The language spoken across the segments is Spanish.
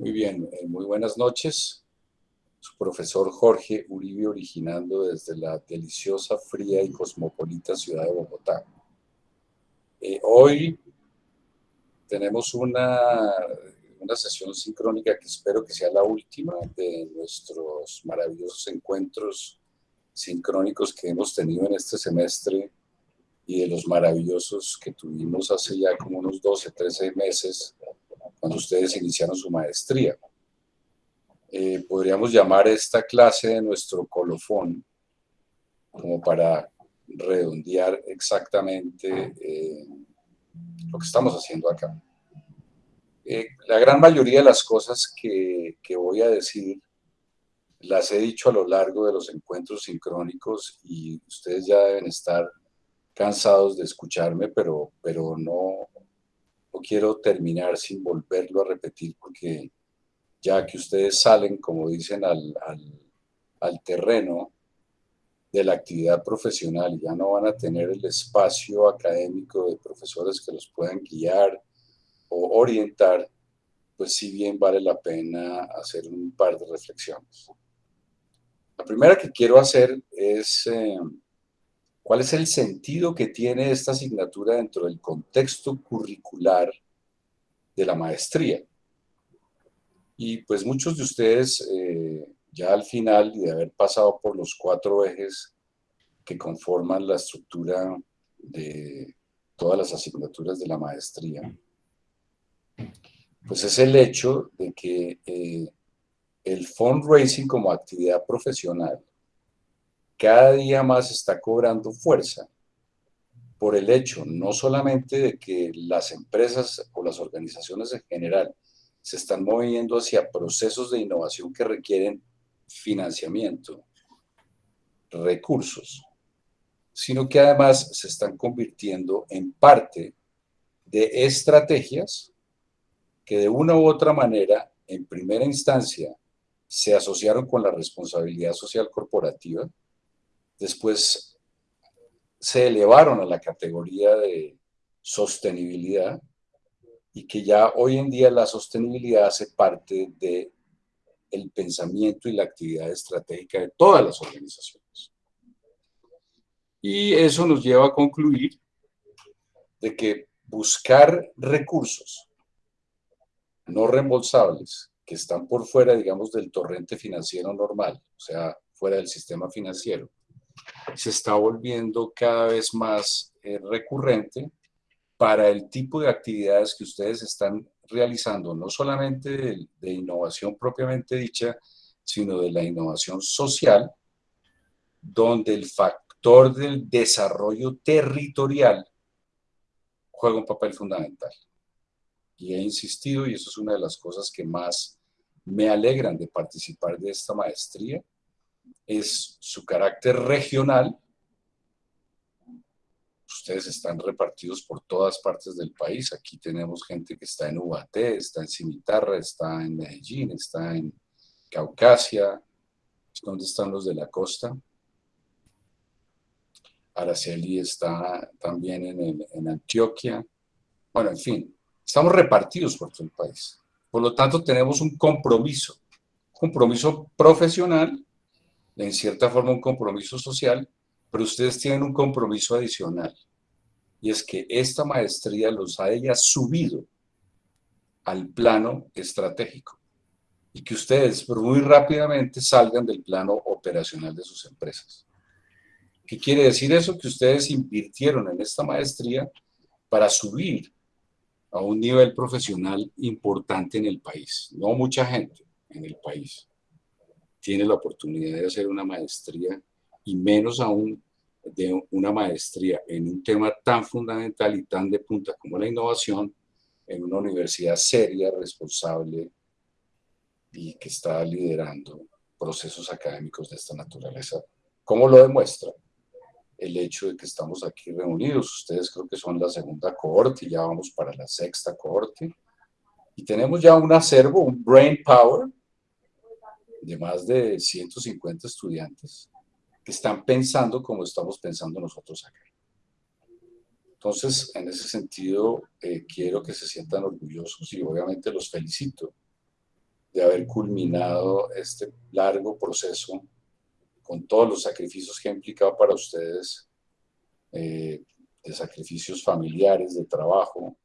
Muy bien, eh, muy buenas noches. Su profesor Jorge Uribe originando desde la deliciosa, fría y cosmopolita ciudad de Bogotá. Eh, hoy tenemos una, una sesión sincrónica que espero que sea la última de nuestros maravillosos encuentros sincrónicos que hemos tenido en este semestre y de los maravillosos que tuvimos hace ya como unos 12, 13 meses cuando ustedes iniciaron su maestría. Eh, podríamos llamar esta clase de nuestro colofón, como para redondear exactamente eh, lo que estamos haciendo acá. Eh, la gran mayoría de las cosas que, que, voy a decir las he dicho a lo largo de los encuentros sincrónicos y ustedes ya deben estar cansados de escucharme, pero, pero no, quiero terminar sin volverlo a repetir porque ya que ustedes salen, como dicen, al, al, terreno de la actividad profesional, ya no van a tener el espacio académico de profesores que los puedan guiar o orientar, pues si bien vale la pena hacer un par de reflexiones. La primera que quiero hacer es eh, ¿Cuál es el sentido que tiene esta asignatura dentro del contexto curricular de la maestría? Y pues muchos de ustedes, eh, ya al final de haber pasado por los cuatro ejes que conforman la estructura de todas las asignaturas de la maestría, pues es el hecho de que eh, el fundraising como actividad profesional cada día más está cobrando fuerza por el hecho no solamente de que las empresas o las organizaciones en general se están moviendo hacia procesos de innovación que requieren financiamiento, recursos, sino que además se están convirtiendo en parte de estrategias que de una u otra manera, en primera instancia, se asociaron con la responsabilidad social corporativa, después se elevaron a la categoría de sostenibilidad y que ya hoy en día la sostenibilidad hace parte de pensamiento y la actividad estratégica de todas las organizaciones. Y eso nos lleva a concluir de que buscar recursos no reembolsables que están por fuera, digamos, del torrente financiero normal, o sea, fuera del sistema financiero, se está volviendo cada vez más eh, recurrente para el tipo de actividades que ustedes están realizando, no solamente de, de, innovación propiamente dicha, sino de la innovación social, donde el factor del desarrollo territorial juega un papel fundamental. Y he insistido, y eso es una de las cosas que más me alegran de participar de esta maestría, es su carácter regional. Ustedes están repartidos por todas partes del país. Aquí tenemos gente que está en Ubaté, está en Cimitarra, está en Medellín, está en Caucasia. ¿Dónde están los de la costa? Araceli está también en, en Antioquia. Bueno, en fin, estamos repartidos por todo el país. Por lo tanto, tenemos un compromiso, compromiso profesional en cierta forma un compromiso social, pero ustedes tienen un compromiso adicional, y es que esta maestría los haya subido al plano estratégico, y que ustedes muy rápidamente salgan del plano operacional de sus empresas. ¿Qué quiere decir eso? Que ustedes invirtieron en esta maestría para subir a un nivel profesional importante en el país. No mucha gente en el país tiene la oportunidad de hacer una maestría y menos aún de una maestría en un tema tan fundamental y tan de punta como la innovación en una universidad seria, responsable y que está liderando procesos académicos de esta naturaleza. ¿Cómo lo demuestra? El hecho de que estamos aquí reunidos. Ustedes creo que son la segunda cohorte ya vamos para la sexta cohorte. Y tenemos ya un acervo, un brain power, de más de 150 estudiantes que están pensando como estamos pensando nosotros acá. Entonces, en ese sentido, eh, quiero que se sientan orgullosos y obviamente los felicito de haber culminado este largo proceso con todos los sacrificios que ha implicado para ustedes, eh, de sacrificios familiares, de trabajo,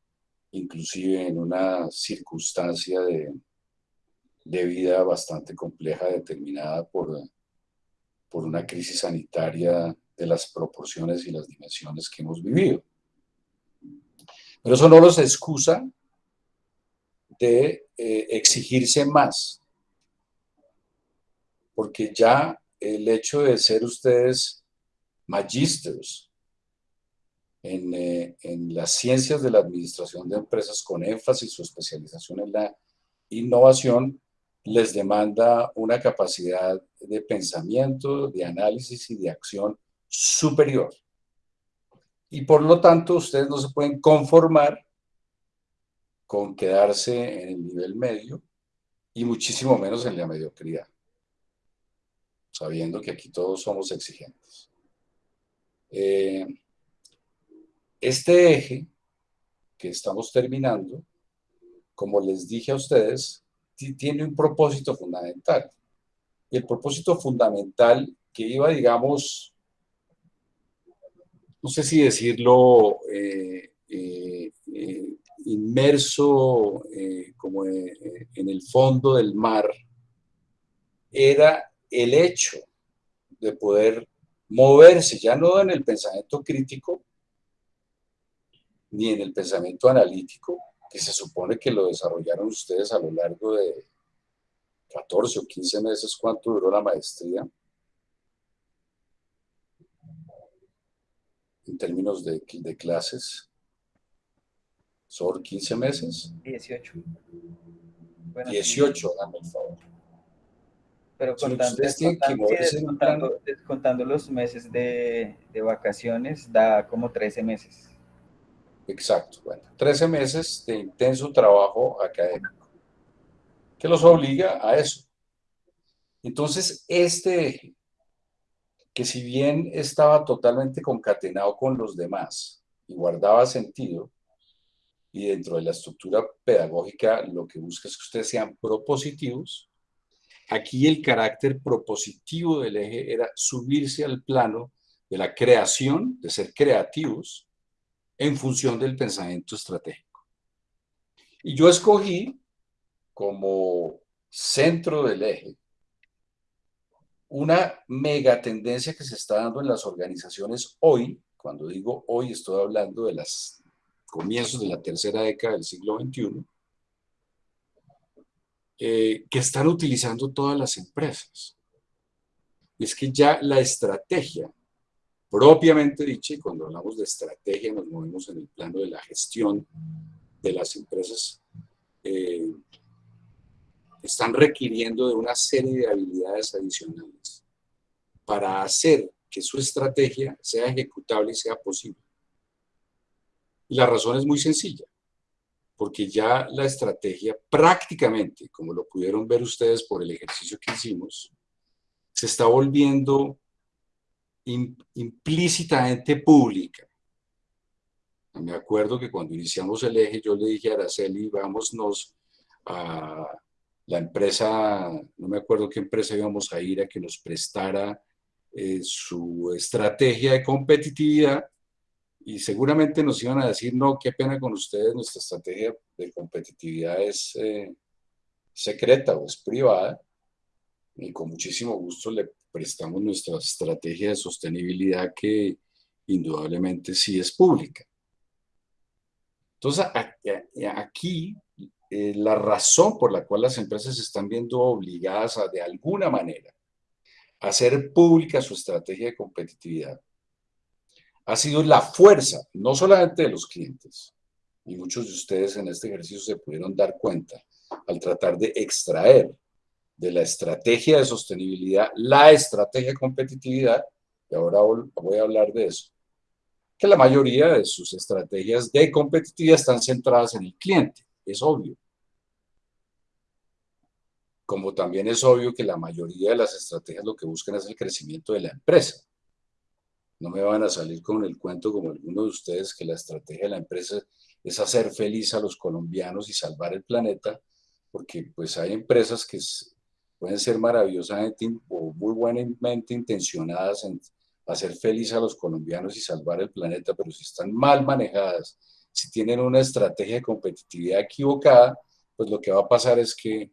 inclusive en una circunstancia de, de vida bastante compleja, determinada por, por una crisis sanitaria de las proporciones y las dimensiones que hemos vivido. Pero eso no los excusa de eh, exigirse más, porque ya el hecho de ser ustedes magísteros en, eh, en, las ciencias de la administración de empresas con énfasis o especialización en la innovación, les demanda una capacidad de pensamiento, de análisis y de acción superior. Y por lo tanto, ustedes no se pueden conformar con quedarse en el nivel medio y muchísimo menos en la mediocridad, sabiendo que aquí todos somos exigentes. Eh, este eje que estamos terminando, como les dije a ustedes, tiene un propósito fundamental. Y el propósito fundamental que iba, digamos, no sé si decirlo eh, eh, eh, inmerso como en el fondo del mar, era el hecho de poder moverse, ya no en el pensamiento crítico, ni en el pensamiento analítico, que se supone que lo desarrollaron ustedes a lo largo de 14 o 15 meses, ¿cuánto duró la maestría? En términos de, de clases, ¿son 15 meses? 18. 18, dame el favor. Pero contando, descontando, descontando, los meses de, de vacaciones, da como 13 meses. Exacto, bueno, 13 meses de intenso trabajo académico, que los obliga a eso. Entonces, este eje, que si bien estaba totalmente concatenado con los demás y guardaba sentido, y dentro de la estructura pedagógica lo que busca es que ustedes sean propositivos, aquí el carácter propositivo del eje era subirse al plano de la creación, de ser creativos, en función del pensamiento estratégico. Y yo escogí como centro del eje una mega tendencia que se está dando en las organizaciones hoy, cuando digo hoy estoy hablando de los comienzos de la tercera década del siglo XXI, eh, que están utilizando todas las empresas. Es que ya la estrategia propiamente dicha, y cuando hablamos de estrategia nos movemos en el plano de la gestión de las empresas, eh, están requiriendo de una serie de habilidades adicionales para hacer que su estrategia sea ejecutable y sea posible. Y la razón es muy sencilla, porque ya la estrategia prácticamente, como lo pudieron ver ustedes por el ejercicio que hicimos, se está volviendo implícitamente pública. Me acuerdo que cuando iniciamos el eje yo le dije a Araceli, vámonos a la empresa, no me acuerdo qué empresa íbamos a ir a que nos prestara eh, su estrategia de competitividad y seguramente nos iban a decir, no, qué pena con ustedes, nuestra estrategia de competitividad es eh, secreta o es privada y con muchísimo gusto le prestamos nuestra estrategia de sostenibilidad que indudablemente sí es pública. Entonces, aquí eh, la razón por la cual las empresas están viendo obligadas a, de alguna manera, a hacer pública su estrategia de competitividad, ha sido la fuerza, no solamente de los clientes, y muchos de ustedes en este ejercicio se pudieron dar cuenta al tratar de extraer de la estrategia de sostenibilidad, la estrategia de competitividad, y ahora voy a hablar de eso, que la mayoría de sus estrategias de competitividad están centradas en el cliente, es obvio. Como también es obvio que la mayoría de las estrategias lo que buscan es el crecimiento de la empresa. No me van a salir con el cuento como algunos de ustedes que la estrategia de la empresa es hacer feliz a los colombianos y salvar el planeta, porque pues hay empresas que pueden ser maravillosamente o muy buenamente intencionadas en hacer feliz a los colombianos y salvar el planeta, pero si están mal manejadas, si tienen una estrategia de competitividad equivocada, pues lo que va a pasar es que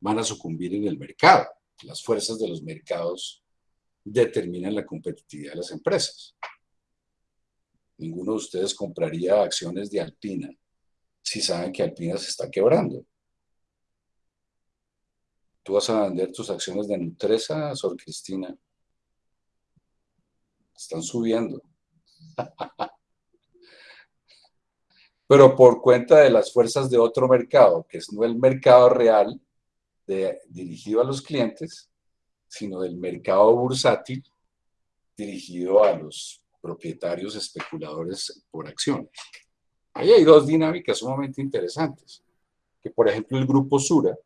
van a sucumbir en el mercado. Las fuerzas de los mercados determinan la competitividad de las empresas. Ninguno de ustedes compraría acciones de Alpina si saben que Alpina se está quebrando. Tú vas a vender tus acciones de Nutresa, Sor Cristina. Están subiendo. Pero por cuenta de las fuerzas de otro mercado, que es no el mercado real dirigido a los clientes, sino del mercado bursátil dirigido a los propietarios especuladores por acciones. Ahí hay dos dinámicas sumamente interesantes, que por ejemplo el grupo Sura,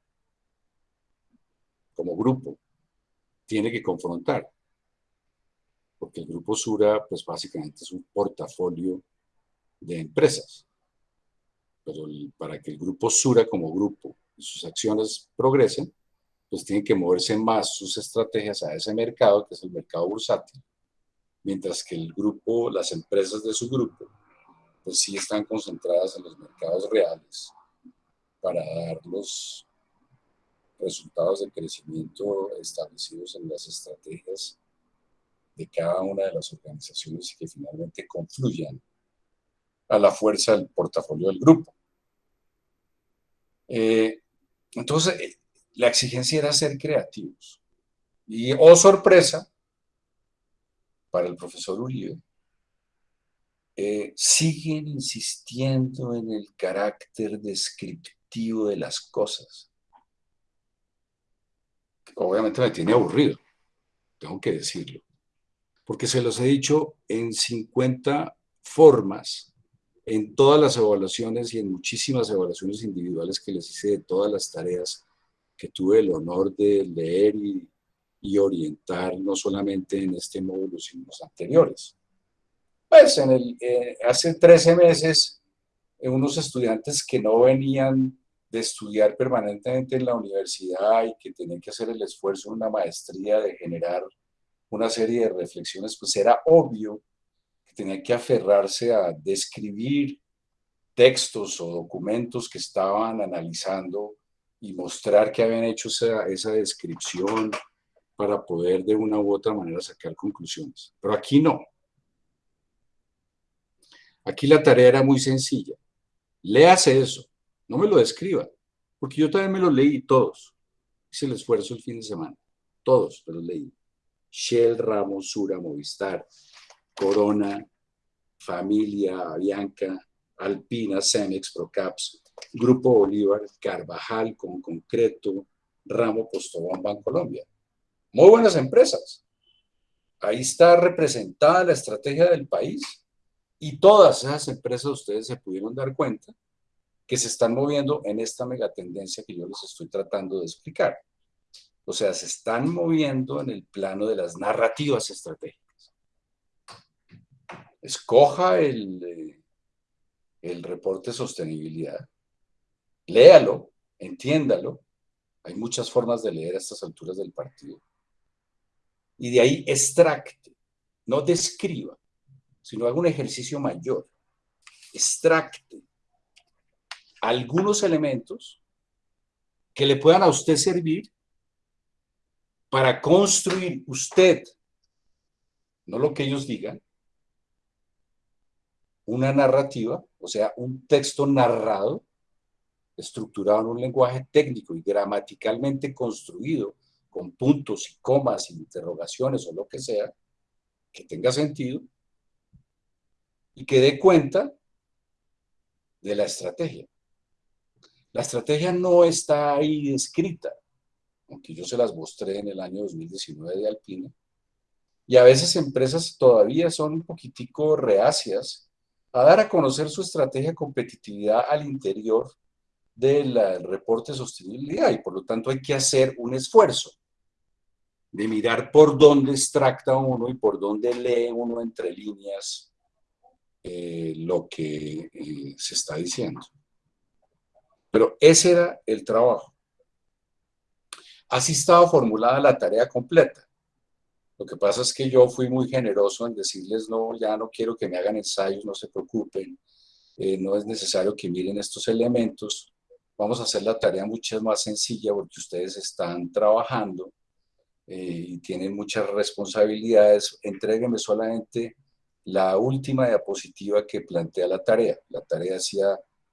como grupo, tiene que confrontar. Porque el grupo Sura, pues básicamente es un portafolio de empresas. Pero para que el grupo Sura como grupo sus acciones progresen, pues tienen que moverse más sus estrategias a ese mercado, que es el mercado bursátil, mientras que el grupo, las empresas de su grupo, pues sí están concentradas en los mercados reales para dar los resultados de crecimiento establecidos en las estrategias de cada una de las organizaciones y que finalmente confluyan a la fuerza del portafolio del grupo. Eh, entonces, eh, la exigencia era ser creativos. Y, oh sorpresa, para el profesor Uribe, eh, siguen insistiendo en el carácter descriptivo de las cosas obviamente me tiene aburrido, tengo que decirlo, porque se los he dicho en 50 formas, en todas las evaluaciones y en muchísimas evaluaciones individuales que les hice de todas las tareas que tuve el honor de leer y, orientar, no solamente en este módulo, sino en los anteriores. Pues en el, eh, hace 13 meses, eh, unos estudiantes que no venían de estudiar permanentemente en la universidad y que tenían que hacer el esfuerzo en una maestría de generar una serie de reflexiones, pues era obvio que tenían que aferrarse a describir textos o documentos que estaban analizando y mostrar que habían hecho esa, esa descripción para poder de una u otra manera sacar conclusiones. Pero aquí no. Aquí la tarea era muy sencilla. Léase eso no me lo describa, porque yo también me lo leí todos. Hice el esfuerzo el fin de semana. Todos me los leí. Shell, Ramos, Sura, Movistar, Corona, Familia, Avianca, Alpina, Cemex, Procaps, Grupo Bolívar, Carvajal, con concreto, Ramo, Postobón, Colombia. Muy buenas empresas. Ahí está representada la estrategia del país y todas esas empresas ustedes se pudieron dar cuenta que se están moviendo en esta megatendencia que yo les estoy tratando de explicar. O sea, se están moviendo en el plano de las narrativas estratégicas. Escoja el, eh, el reporte de sostenibilidad, léalo, entiéndalo. Hay muchas formas de leer a estas alturas del partido. Y de ahí extracte, no describa, sino haga un ejercicio mayor. Extracte algunos elementos que le puedan a usted servir para construir usted, no lo que ellos digan, una narrativa, o sea, un texto narrado, estructurado en un lenguaje técnico y gramaticalmente construido, con puntos y comas y interrogaciones o lo que sea, que tenga sentido y que dé cuenta de la estrategia. La estrategia no está ahí escrita, aunque yo se las mostré en el año 2019 de Alpina. Y a veces empresas todavía son un poquitico reacias a dar a conocer su estrategia competitividad al interior del reporte de sostenibilidad y por lo tanto hay que hacer un esfuerzo de mirar por dónde extracta uno y por dónde lee uno entre líneas eh, lo que eh, se está diciendo. Pero ese era el trabajo. Así estaba formulada la tarea completa. Lo que pasa es que yo fui muy generoso en decirles, no, ya no quiero que me hagan ensayos, no se preocupen, eh, no es necesario que miren estos elementos, vamos a hacer la tarea mucho más sencilla porque ustedes están trabajando eh, y tienen muchas responsabilidades, entréguenme solamente la última diapositiva que plantea la tarea. La tarea hacía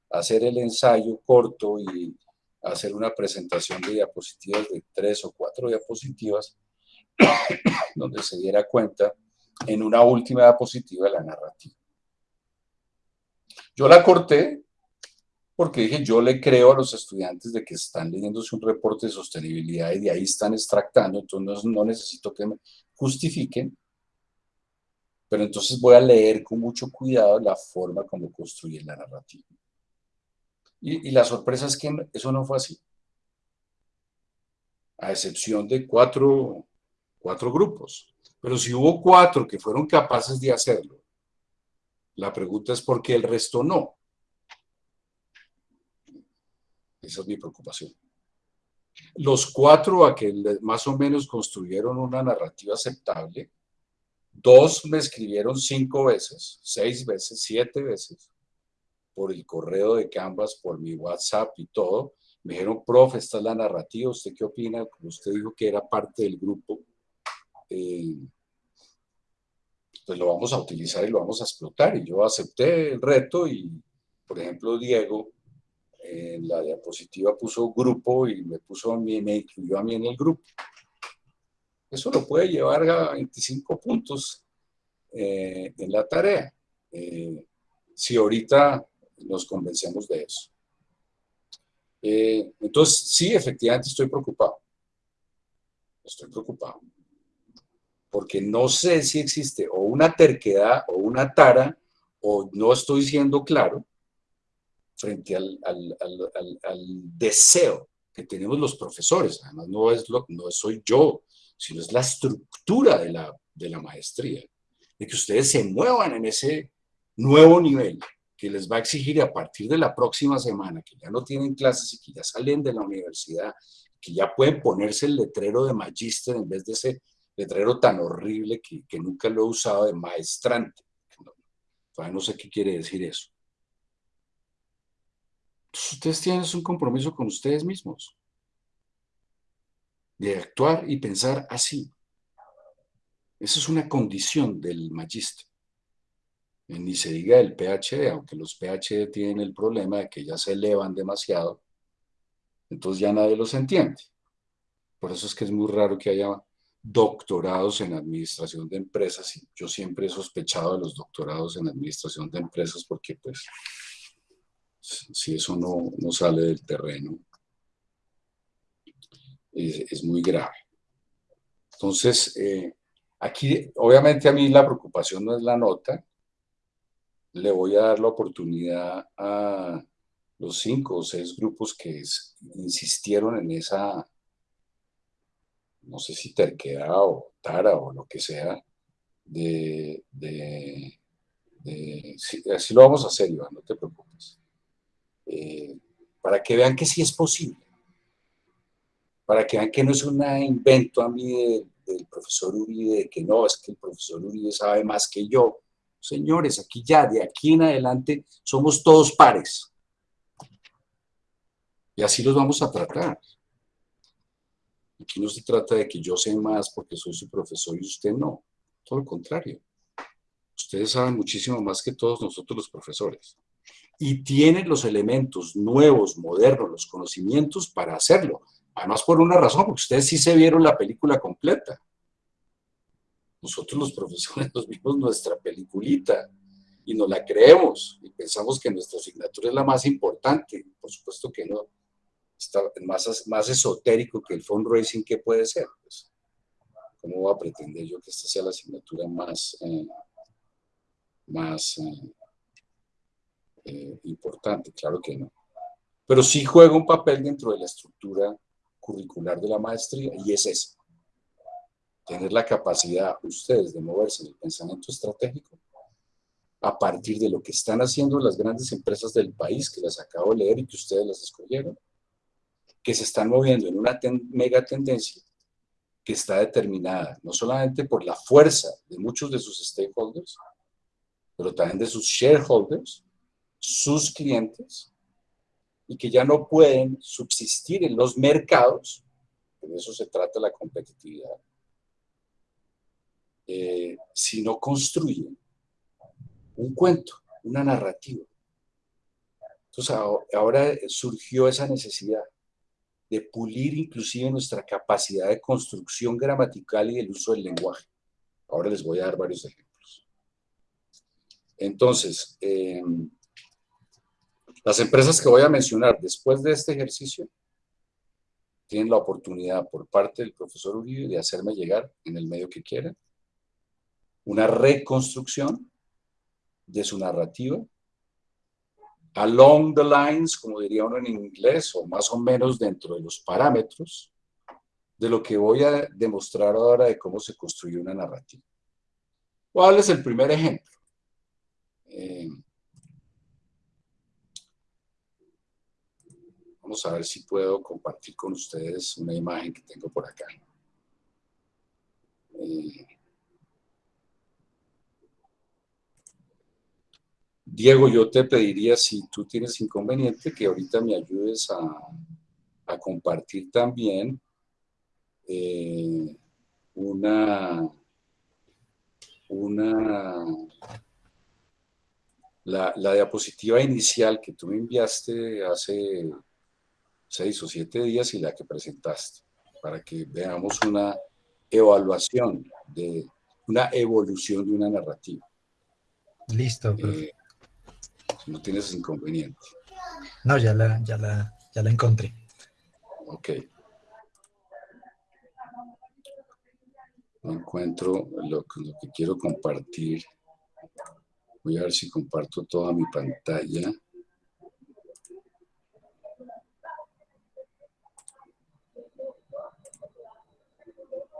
hacer el ensayo corto y hacer una presentación de diapositivas de tres o cuatro diapositivas donde se diera cuenta en una última diapositiva de la narrativa. Yo la corté porque dije, yo le creo a los estudiantes de que están leyéndose un reporte de sostenibilidad y de ahí están extractando, entonces no, necesito que me justifiquen, pero entonces voy a leer con mucho cuidado la forma como construyen la narrativa. Y, y, la sorpresa es que eso no fue así. A excepción de cuatro, cuatro grupos. Pero si hubo cuatro que fueron capaces de hacerlo, la pregunta es por qué el resto no. Esa es mi preocupación. Los cuatro a que más o menos construyeron una narrativa aceptable, dos me escribieron cinco veces, seis veces, siete veces, por el correo de Canvas, por mi WhatsApp y todo. Me dijeron, profe, esta es la narrativa, ¿usted qué opina? Como usted dijo que era parte del grupo, eh, pues lo vamos a utilizar y lo vamos a explotar. Y yo acepté el reto y, por ejemplo, Diego en la diapositiva puso grupo y me, puso a mí, me incluyó a mí en el grupo. Eso lo puede llevar a 25 puntos eh, en la tarea, eh, si ahorita nos convencemos de eso. Eh, entonces, sí, efectivamente estoy preocupado. Estoy preocupado. Porque no sé si existe o una terquedad o una tara, o no estoy siendo claro, frente al, deseo que tenemos los profesores. Además, no, es lo, no soy yo, sino es la estructura de la, de la maestría, de que ustedes se muevan en ese nuevo nivel que les va a exigir a partir de la próxima semana, que ya no tienen clases y que ya salen de la universidad, que ya pueden ponerse el letrero de magíster en vez de ese letrero tan horrible que, que nunca lo he usado de maestrante. No, no sé qué quiere decir eso ustedes tienen un compromiso con ustedes mismos de actuar y pensar así. Esa es una condición del magista. Ni se diga el PhD, aunque los PhD tienen el problema de que ya se elevan demasiado, entonces ya nadie los entiende. Por eso es que es muy raro que haya doctorados en administración de empresas. Yo siempre he sospechado de los doctorados en administración de empresas porque pues si eso no, no sale del terreno, es, muy grave. Entonces, eh, aquí, obviamente a mí la preocupación no es la nota, le voy a dar la oportunidad a los cinco o seis grupos que insistieron en esa, no sé si terquedad o tara o lo que sea, de, así lo vamos a hacer, Iván, no te preocupes. Eh, para que vean que sí es posible, para que vean que no es un invento a mí del profesor Uribe, que no, es que el profesor Uribe sabe más que yo. Señores, aquí ya, de aquí en adelante, somos todos pares. Y así los vamos a tratar. Aquí no se trata de que yo sé más porque soy su profesor y usted no. Todo lo contrario. Ustedes saben muchísimo más que todos nosotros los profesores y tienen los elementos nuevos, modernos, los conocimientos para hacerlo. Además por una razón, porque ustedes sí se vieron la película completa. Nosotros los profesores nos vimos nuestra peliculita y nos la creemos y pensamos que nuestra asignatura es la más importante. Por supuesto que no. Está más, más esotérico que el fundraising, ¿qué puede ser? Pues, ¿Cómo va a pretender yo que esta sea la asignatura más, eh, más eh, eh, importante, claro que no. Pero sí juega un papel dentro de la estructura curricular de la maestría y es eso. Tener la capacidad ustedes de moverse en el pensamiento estratégico a partir de lo que están haciendo las grandes empresas del país que las acabo de leer y que ustedes las escogieron que se están moviendo en una mega tendencia que está determinada no solamente por la fuerza de muchos de sus stakeholders, pero también de sus shareholders, sus clientes, y que ya no pueden subsistir en los mercados, de eso se trata la competitividad, eh, si no construyen un cuento, una narrativa. Entonces ahora surgió esa necesidad de pulir inclusive nuestra capacidad de construcción gramatical y el uso del lenguaje. Ahora les voy a dar varios ejemplos. Entonces, em, las empresas que voy a mencionar después de este ejercicio tienen la oportunidad por parte del profesor Uribe de hacerme llegar en el medio que quieran una reconstrucción de su narrativa along the lines, como diría uno en inglés, o más o menos dentro de los parámetros de lo que voy a demostrar ahora de cómo se construye una narrativa. ¿Cuál es el primer ejemplo? Eh, vamos a ver si puedo compartir con ustedes una imagen que tengo por acá. Eh, Diego, yo te pediría, si tú tienes inconveniente, que ahorita me ayudes a, compartir también eh, una, una, la, la, diapositiva inicial que tú me enviaste hace seis o siete días y la que presentaste, para que veamos una evaluación de una evolución de una narrativa. Listo. Eh, no tienes inconveniente. No, ya la, ya la, ya la encontré. Ok. encuentro lo, lo que quiero compartir. Voy a ver si comparto toda mi pantalla.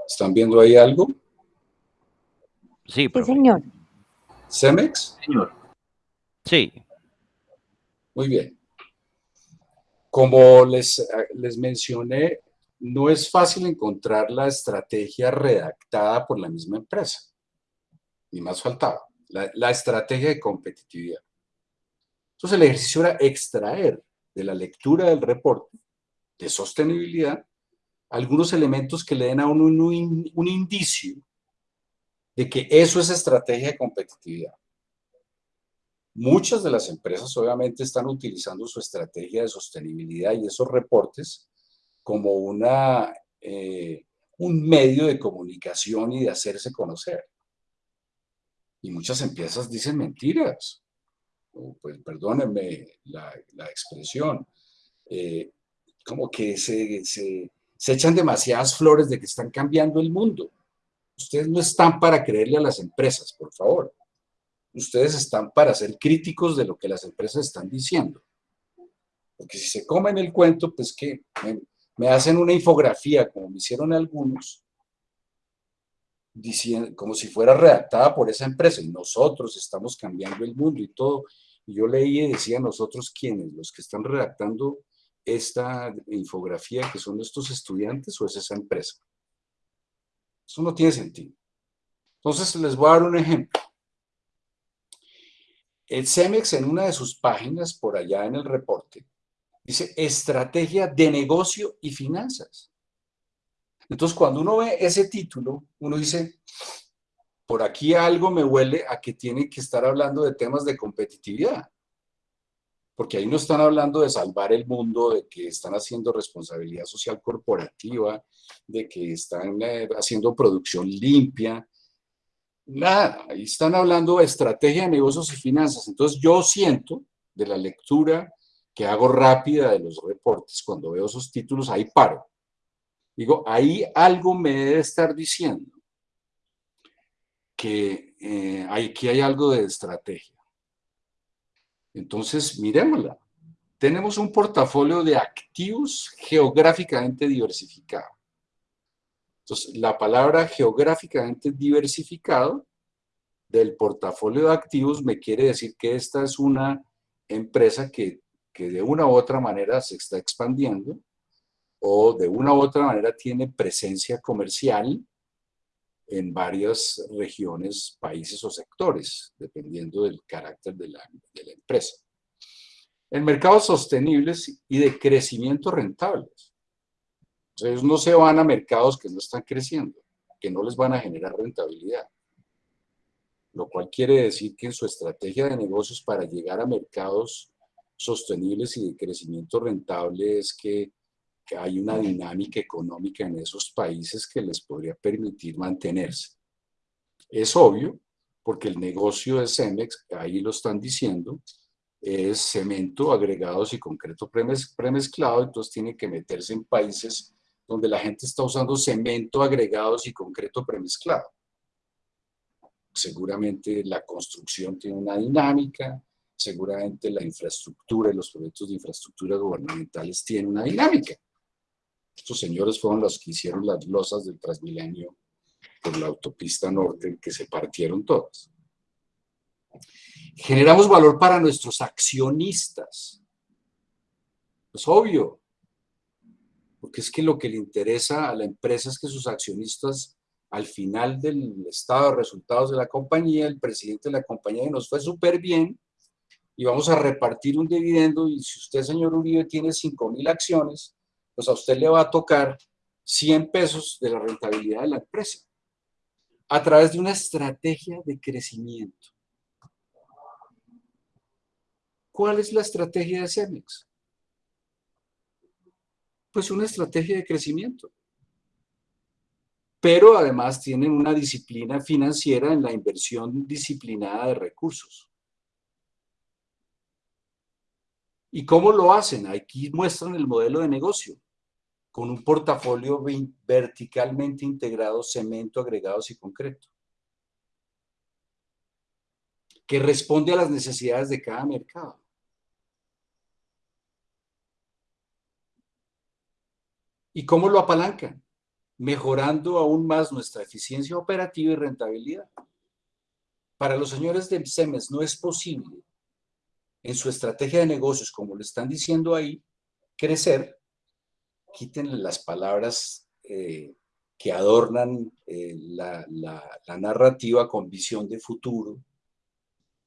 ¿Están viendo ahí algo? Sí, señor. ¿Cemex? Señor. Sí. Muy bien. Como les, les mencioné, no es fácil encontrar la estrategia redactada por la misma empresa. Ni más faltaba. La, la estrategia de competitividad. Entonces el ejercicio era extraer de la lectura del reporte de sostenibilidad algunos elementos que le den a uno un, un, indicio de que eso es estrategia de competitividad. Muchas de las empresas obviamente están utilizando su estrategia de sostenibilidad y esos reportes como una, eh, un medio de comunicación y de hacerse conocer. Y muchas empresas dicen mentiras. pues perdónenme la, expresión. Eh, como que se, se, se echan demasiadas flores de que están cambiando el mundo. Ustedes no están para creerle a las empresas, por favor ustedes están para ser críticos de lo que las empresas están diciendo. Porque si se comen el cuento, pues que me, hacen una infografía, como me hicieron algunos, diciendo, como si fuera redactada por esa empresa, y nosotros estamos cambiando el mundo y todo. Y yo leí y decía, nosotros quiénes, los que están redactando esta infografía, que son estos estudiantes o es esa empresa. Eso no tiene sentido. Entonces les voy a dar un ejemplo. El CEMEX en una de sus páginas, por allá en el reporte, dice estrategia de negocio y finanzas. Entonces, cuando uno ve ese título, uno dice, por aquí algo me huele a que tiene que estar hablando de temas de competitividad. Porque ahí no están hablando de salvar el mundo, de que están haciendo responsabilidad social corporativa, de que están eh, haciendo producción limpia, nada, ahí están hablando de estrategia de negocios y finanzas. Entonces yo siento de la lectura que hago rápida de los reportes, cuando veo esos títulos, ahí paro. Digo, ahí algo me debe estar diciendo que eh, aquí hay algo de estrategia. Entonces, miremosla. Tenemos un portafolio de activos geográficamente diversificado. Entonces, la palabra geográficamente diversificado del portafolio de activos me quiere decir que esta es una empresa que, de una u otra manera se está expandiendo o de una u otra manera tiene presencia comercial en varias regiones, países o sectores, dependiendo del carácter de la, de la empresa. En mercados sostenibles y de crecimiento rentables. Ellos no se van a mercados que no están creciendo, que no les van a generar rentabilidad. Lo cual quiere decir que en su estrategia de negocios para llegar a mercados sostenibles y de crecimiento rentable es que que hay una dinámica económica en esos países que les podría permitir mantenerse. Es obvio, porque el negocio de Cemex, ahí lo están diciendo, es cemento, agregados y concreto premezclado, entonces tiene que meterse en países donde la gente está usando cemento, agregados y concreto premezclado. Seguramente la construcción tiene una dinámica, seguramente la infraestructura y los proyectos de infraestructura gubernamentales tienen una dinámica. Estos señores fueron los que hicieron las losas del Transmilenio por la autopista norte que se partieron todas. Generamos valor para nuestros accionistas. Es obvio, porque es que lo que le interesa a la empresa es que sus accionistas, al final del estado de resultados de la compañía, el presidente de la compañía nos fue súper bien y vamos a repartir un dividendo y si usted, señor Uribe, tiene 5 mil acciones, pues a usted le va a tocar 100 pesos de la rentabilidad de la empresa a través de una estrategia de crecimiento. ¿Cuál es la estrategia de Cemex? Pues una estrategia de crecimiento. Pero además tienen una disciplina financiera en la inversión disciplinada de recursos. ¿Y cómo lo hacen? Aquí muestran el modelo de negocio con un portafolio verticalmente integrado, cemento, agregados y concreto, que responde a las necesidades de cada mercado. ¿Y cómo lo apalancan? Mejorando aún más nuestra eficiencia operativa y rentabilidad. Para los señores de SEMES no es posible, en su estrategia de negocios, como le están diciendo ahí, crecer quítenle las palabras eh, que adornan eh, la, narrativa con visión de futuro.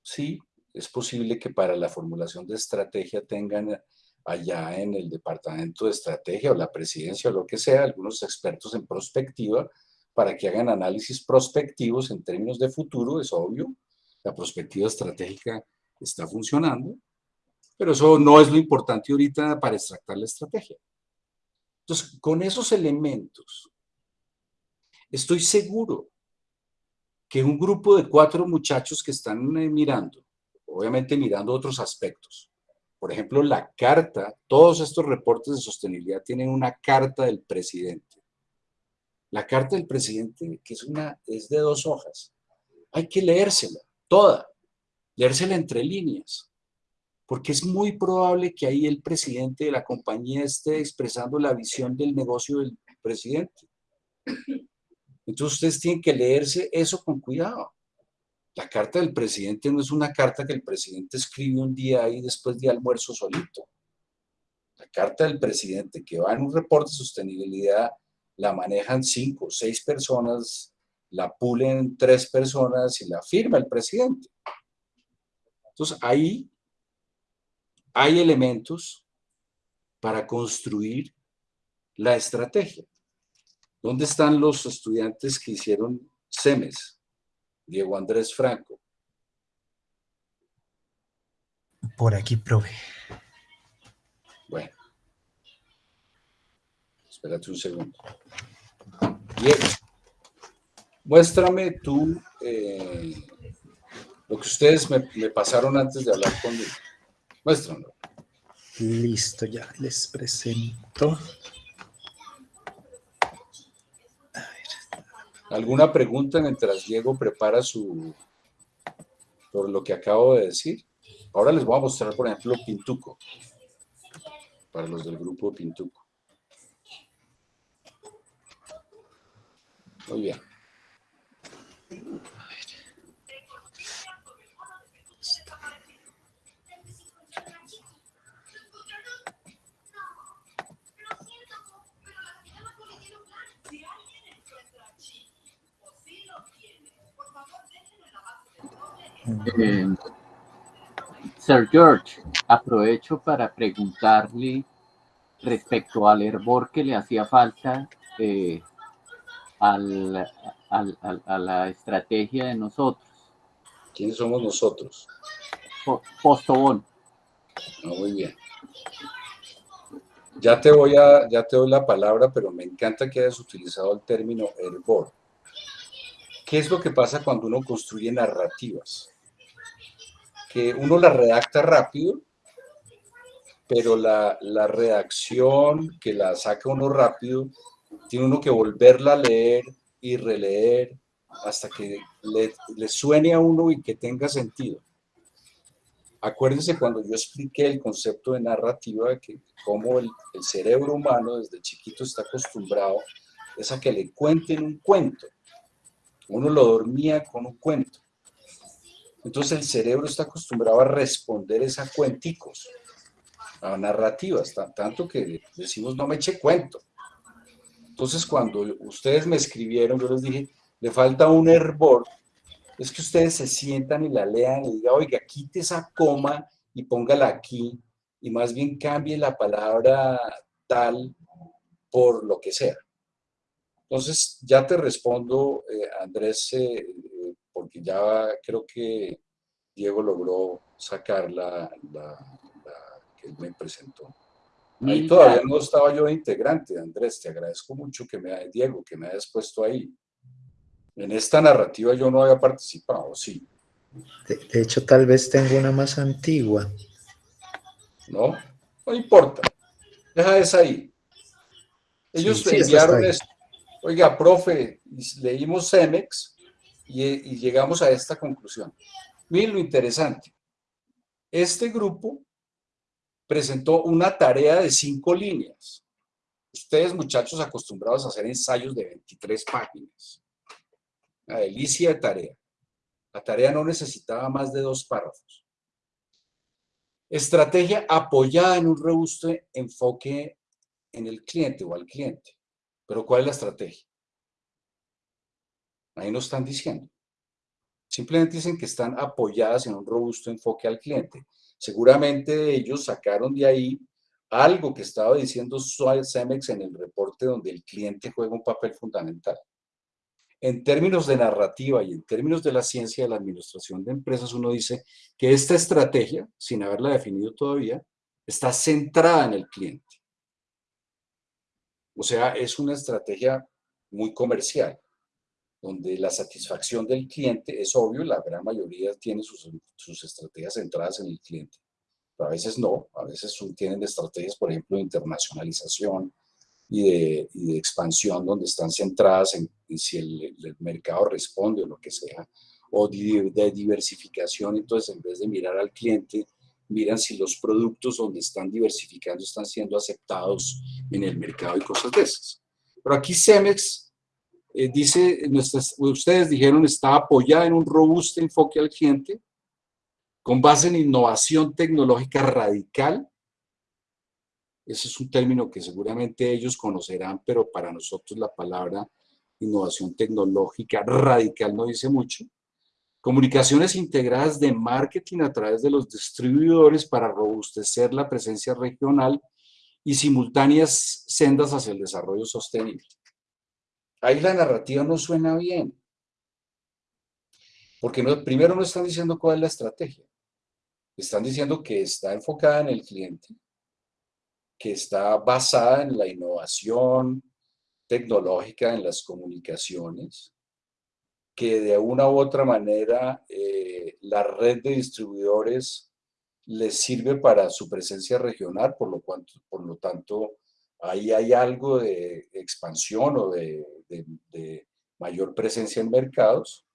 Sí, es posible que para la formulación de estrategia tengan allá en el departamento de estrategia o la presidencia o lo que sea, algunos expertos en prospectiva para que hagan análisis prospectivos en términos de futuro, es obvio, la prospectiva estratégica está funcionando, pero eso no es lo importante ahorita para extractar la estrategia. Entonces, con esos elementos, estoy seguro que un grupo de cuatro muchachos que están eh, mirando, obviamente mirando otros aspectos, por ejemplo, la carta, todos estos reportes de sostenibilidad tienen una carta del presidente. La carta del presidente, que es, una, es de dos hojas, hay que leérsela, toda, leérsela entre líneas porque es muy probable que ahí el presidente de la compañía esté expresando la visión del negocio del presidente. Entonces ustedes tienen que leerse eso con cuidado. La carta del presidente no es una carta que el presidente escribe un día ahí después de almuerzo solito. La carta del presidente que va en un reporte de sostenibilidad la manejan cinco o seis personas, la pulen tres personas y la firma el presidente. Entonces ahí hay elementos para construir la estrategia. ¿Dónde están los estudiantes que hicieron SEMES? Diego Andrés Franco. Por aquí, profe. Bueno. Espérate un segundo. Diego, muéstrame tú eh, lo que ustedes me, me pasaron antes de hablar conmigo. Muéstranlo. Listo, ya les presento. ¿Alguna pregunta mientras Diego prepara su... por lo que acabo de decir? Ahora les voy a mostrar, por ejemplo, Pintuco. Para los del grupo Pintuco. Muy bien. Eh, Sir George, aprovecho para preguntarle respecto al hervor que le hacía falta eh, al, a la estrategia de nosotros. ¿Quiénes somos nosotros? Postobón. Ah, muy bien. Ya te, voy a, ya te doy la palabra, pero me encanta que hayas utilizado el término hervor. ¿Qué es lo que pasa cuando uno construye narrativas? Que uno la redacta rápido, pero la, la redacción que la saca uno rápido, tiene uno que volverla a leer y releer hasta que le, le suene a uno y que tenga sentido. Acuérdense cuando yo expliqué el concepto de narrativa, que cómo el, el, cerebro humano desde chiquito está acostumbrado es a que le cuenten un cuento. Uno lo dormía con un cuento. Entonces el cerebro está acostumbrado a responder esa cuenticos, a narrativas, tanto que decimos no me eche cuento. Entonces cuando ustedes me escribieron, yo les dije, le falta un hervor es que ustedes se sientan y la lean y digan, oiga, quite esa coma y póngala aquí, y más bien cambie la palabra tal por lo que sea. Entonces, ya te respondo, eh, Andrés, eh, eh, porque ya creo que Diego logró sacar la, que él me presentó. Ahí todavía no estaba yo de integrante, Andrés, te agradezco mucho que me, Diego, que me hayas puesto ahí. En esta narrativa yo no había participado, sí. De, hecho, tal vez tengo una más antigua. No, no importa. Deja esa ahí. Ellos enviaron esto. Oiga, profe, leímos Cemex y, y llegamos a esta conclusión. Miren lo interesante. Este grupo presentó una tarea de cinco líneas. Ustedes, muchachos, acostumbrados a hacer ensayos de 23 páginas una delicia de tarea. La tarea no necesitaba más de dos párrafos. Estrategia apoyada en un robusto enfoque en el cliente o al cliente. Pero ¿cuál es la estrategia? Ahí no están diciendo. Simplemente dicen que están apoyadas en un robusto enfoque al cliente. Seguramente ellos sacaron de ahí algo que estaba diciendo Cemex en el reporte donde el cliente juega un papel fundamental. En términos de narrativa y en términos de la ciencia de la administración de empresas, uno dice que esta estrategia, sin haberla definido todavía, está centrada en el cliente. O sea, es una estrategia muy comercial, donde la satisfacción del cliente es obvio, la gran mayoría tiene sus, estrategias centradas en el cliente, pero a veces no, a veces tienen estrategias, por ejemplo, de internacionalización, y de, de expansión donde están centradas en, si el, mercado responde o lo que sea, o de, diversificación, entonces en vez de mirar al cliente, miran si los productos donde están diversificando están siendo aceptados en el mercado y cosas de esas. Pero aquí Cemex eh, dice, nuestras, ustedes dijeron, está apoyada en un robusto enfoque al cliente, con base en innovación tecnológica radical ese es un término que seguramente ellos conocerán, pero para nosotros la palabra innovación tecnológica radical no dice mucho. Comunicaciones integradas de marketing a través de los distribuidores para robustecer la presencia regional y simultáneas sendas hacia el desarrollo sostenible. Ahí la narrativa no suena bien. Porque primero no están diciendo cuál es la estrategia. Están diciendo que está enfocada en el cliente, que está basada en la innovación tecnológica en las comunicaciones, que de una u otra manera eh, la red de distribuidores les sirve para su presencia regional, por lo, cuanto, por lo tanto ahí hay algo de expansión o de, de mayor presencia en mercados,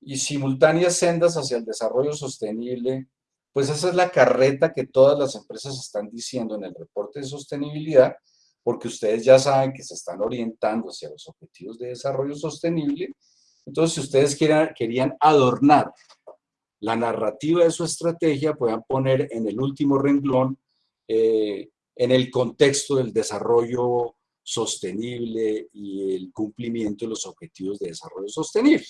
y simultáneas sendas hacia el desarrollo sostenible pues esa es la carreta que todas las empresas están diciendo en el reporte de sostenibilidad, porque ustedes ya saben que se están orientando hacia los objetivos de desarrollo sostenible. Entonces, si ustedes querían adornar la narrativa de su estrategia, puedan poner en el último renglón, eh, en el contexto del desarrollo sostenible y el cumplimiento de los objetivos de desarrollo sostenible.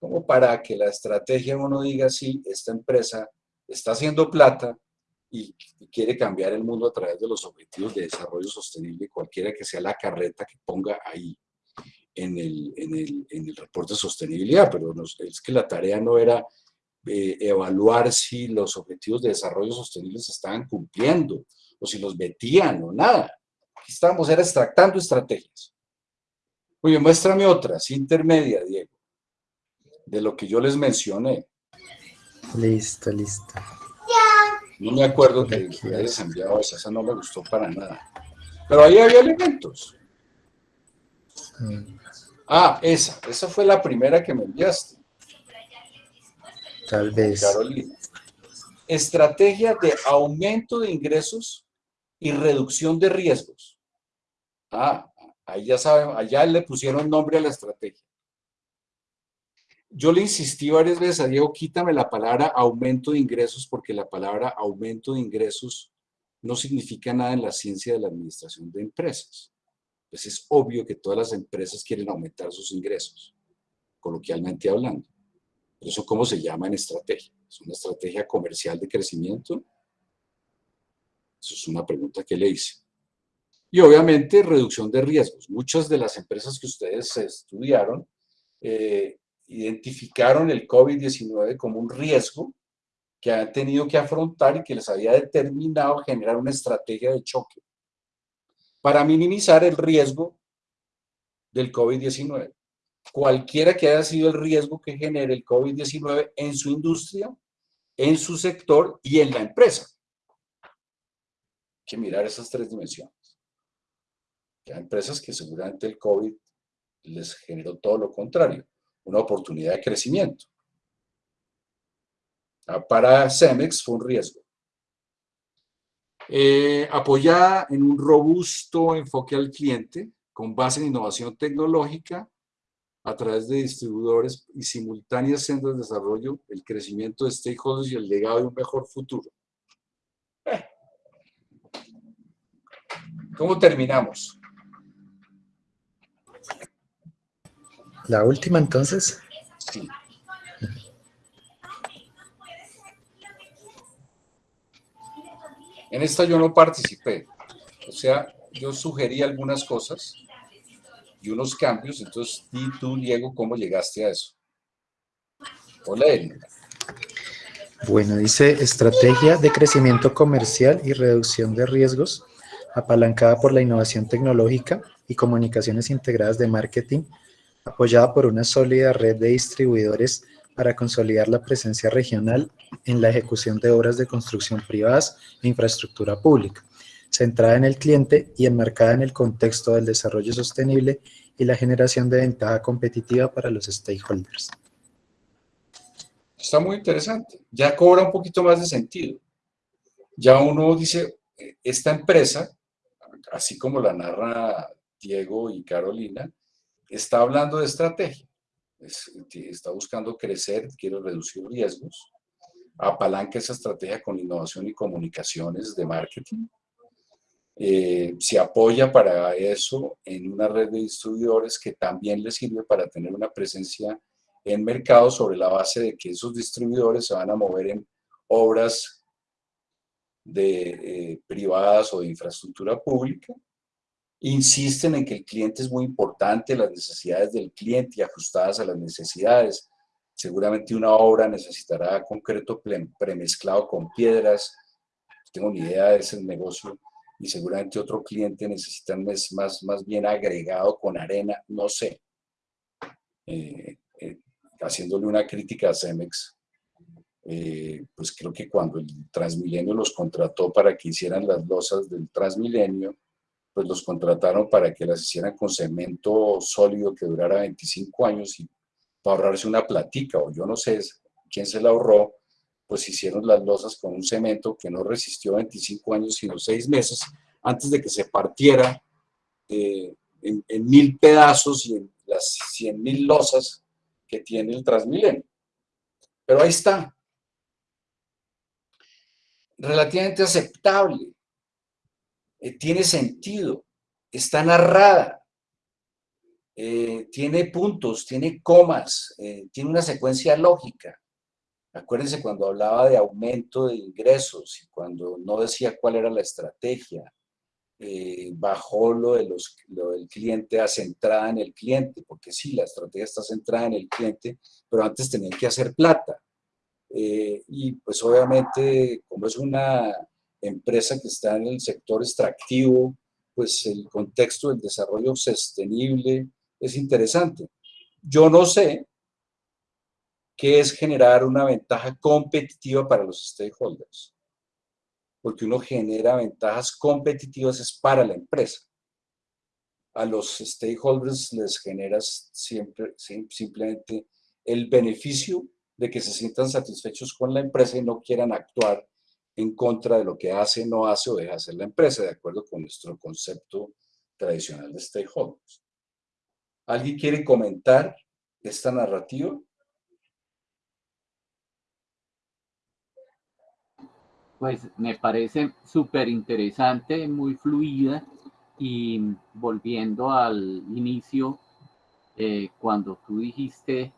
como para que la estrategia uno diga, sí, esta empresa está haciendo plata y, quiere cambiar el mundo a través de los objetivos de desarrollo sostenible, cualquiera que sea la carreta que ponga ahí en el, en el, en el reporte de sostenibilidad, pero es que la tarea no era eh, evaluar si los objetivos de desarrollo sostenible se estaban cumpliendo, o si los metían, o nada. Aquí estábamos era extractando estrategias. Oye, muéstrame otras, intermedia, Diego, de lo que yo les mencioné. Listo, listo. No me acuerdo que hayas enviado esa, esa no me gustó para nada. Pero ahí había elementos. Ah, esa, esa fue la primera que me enviaste. Tal vez. Carolina. Estrategia de aumento de ingresos y reducción de riesgos. Ah, ahí ya saben, allá le pusieron nombre a la estrategia. Yo le insistí varias veces a Diego, quítame la palabra aumento de ingresos, porque la palabra aumento de ingresos no significa nada en la ciencia de la administración de empresas. Pues es obvio que todas las empresas quieren aumentar sus ingresos, coloquialmente hablando. Pero eso, ¿cómo se llama en estrategia? ¿Es una estrategia comercial de crecimiento? Eso es una pregunta que le hice. Y obviamente, reducción de riesgos. Muchas de las empresas que ustedes estudiaron eh, identificaron el COVID-19 como un riesgo que han tenido que afrontar y que les había determinado generar una estrategia de choque para minimizar el riesgo del COVID-19. Cualquiera que haya sido el riesgo que genere el COVID-19 en su industria, en su sector y en la empresa. Hay que mirar esas tres dimensiones. Hay empresas que seguramente el COVID les generó todo lo contrario una oportunidad de crecimiento. Ah, para Cemex fue un riesgo. Eh, apoyada en un robusto enfoque al cliente, con base en innovación tecnológica, a través de distribuidores y simultáneas sendas de desarrollo, el crecimiento de stakeholders y el legado de un mejor futuro. Eh. ¿Cómo terminamos? La última entonces. Sí. En esta yo no participé. O sea, yo sugerí algunas cosas y unos cambios. Entonces, tú, Diego, cómo llegaste a eso. Hola, Bueno, dice estrategia de crecimiento comercial y reducción de riesgos apalancada por la innovación tecnológica y comunicaciones integradas de marketing apoyada por una sólida red de distribuidores para consolidar la presencia regional en la ejecución de obras de construcción privadas e infraestructura pública, centrada en el cliente y enmarcada en el contexto del desarrollo sostenible y la generación de ventaja competitiva para los stakeholders. Está muy interesante. Ya cobra un poquito más de sentido. Ya uno dice, esta empresa, así como la narra Diego y Carolina, está hablando de estrategia, está buscando crecer, quiere reducir riesgos, apalanca esa estrategia con innovación y comunicaciones de marketing, eh, se apoya para eso en una red de distribuidores que también le sirve para tener una presencia en mercado sobre la base de que esos distribuidores se van a mover en obras de, eh, privadas o de infraestructura pública insisten en que el cliente es muy importante, las necesidades del cliente y ajustadas a las necesidades. Seguramente una obra necesitará concreto premezclado con piedras, no tengo ni idea de ese negocio, y seguramente otro cliente necesita más, más, más bien agregado con arena, no sé. Eh, eh, haciéndole una crítica a Cemex, eh, pues creo que cuando el Transmilenio los contrató para que hicieran las losas del Transmilenio, pues los contrataron para que las hicieran con cemento sólido que durara 25 años y para ahorrarse una platica, o yo no sé quién se la ahorró, pues hicieron las losas con un cemento que no resistió 25 años, sino 6 meses, antes de que se partiera eh, en, mil pedazos y en las 100 mil losas que tiene el Transmilenio. Pero ahí está. Relativamente aceptable. Eh, tiene sentido, está narrada. Eh, tiene puntos, tiene comas, eh, tiene una secuencia lógica. Acuérdense cuando hablaba de aumento de ingresos y cuando no decía cuál era la estrategia, eh, bajó lo, de los, del cliente a centrada en el cliente, porque sí, la estrategia está centrada en el cliente, pero antes tenían que hacer plata. Eh, y pues obviamente, como es una empresa que está en el sector extractivo, pues el contexto del desarrollo sostenible es interesante. Yo no sé qué es generar una ventaja competitiva para los stakeholders, porque uno genera ventajas competitivas es para la empresa. A los stakeholders les generas siempre, simplemente el beneficio de que se sientan satisfechos con la empresa y no quieran actuar en contra de lo que hace, no hace o deja hacer la empresa, de acuerdo con nuestro concepto tradicional de stakeholders. ¿Alguien quiere comentar esta narrativa? Pues me parece súper interesante, muy fluida y volviendo al inicio, eh, cuando tú dijiste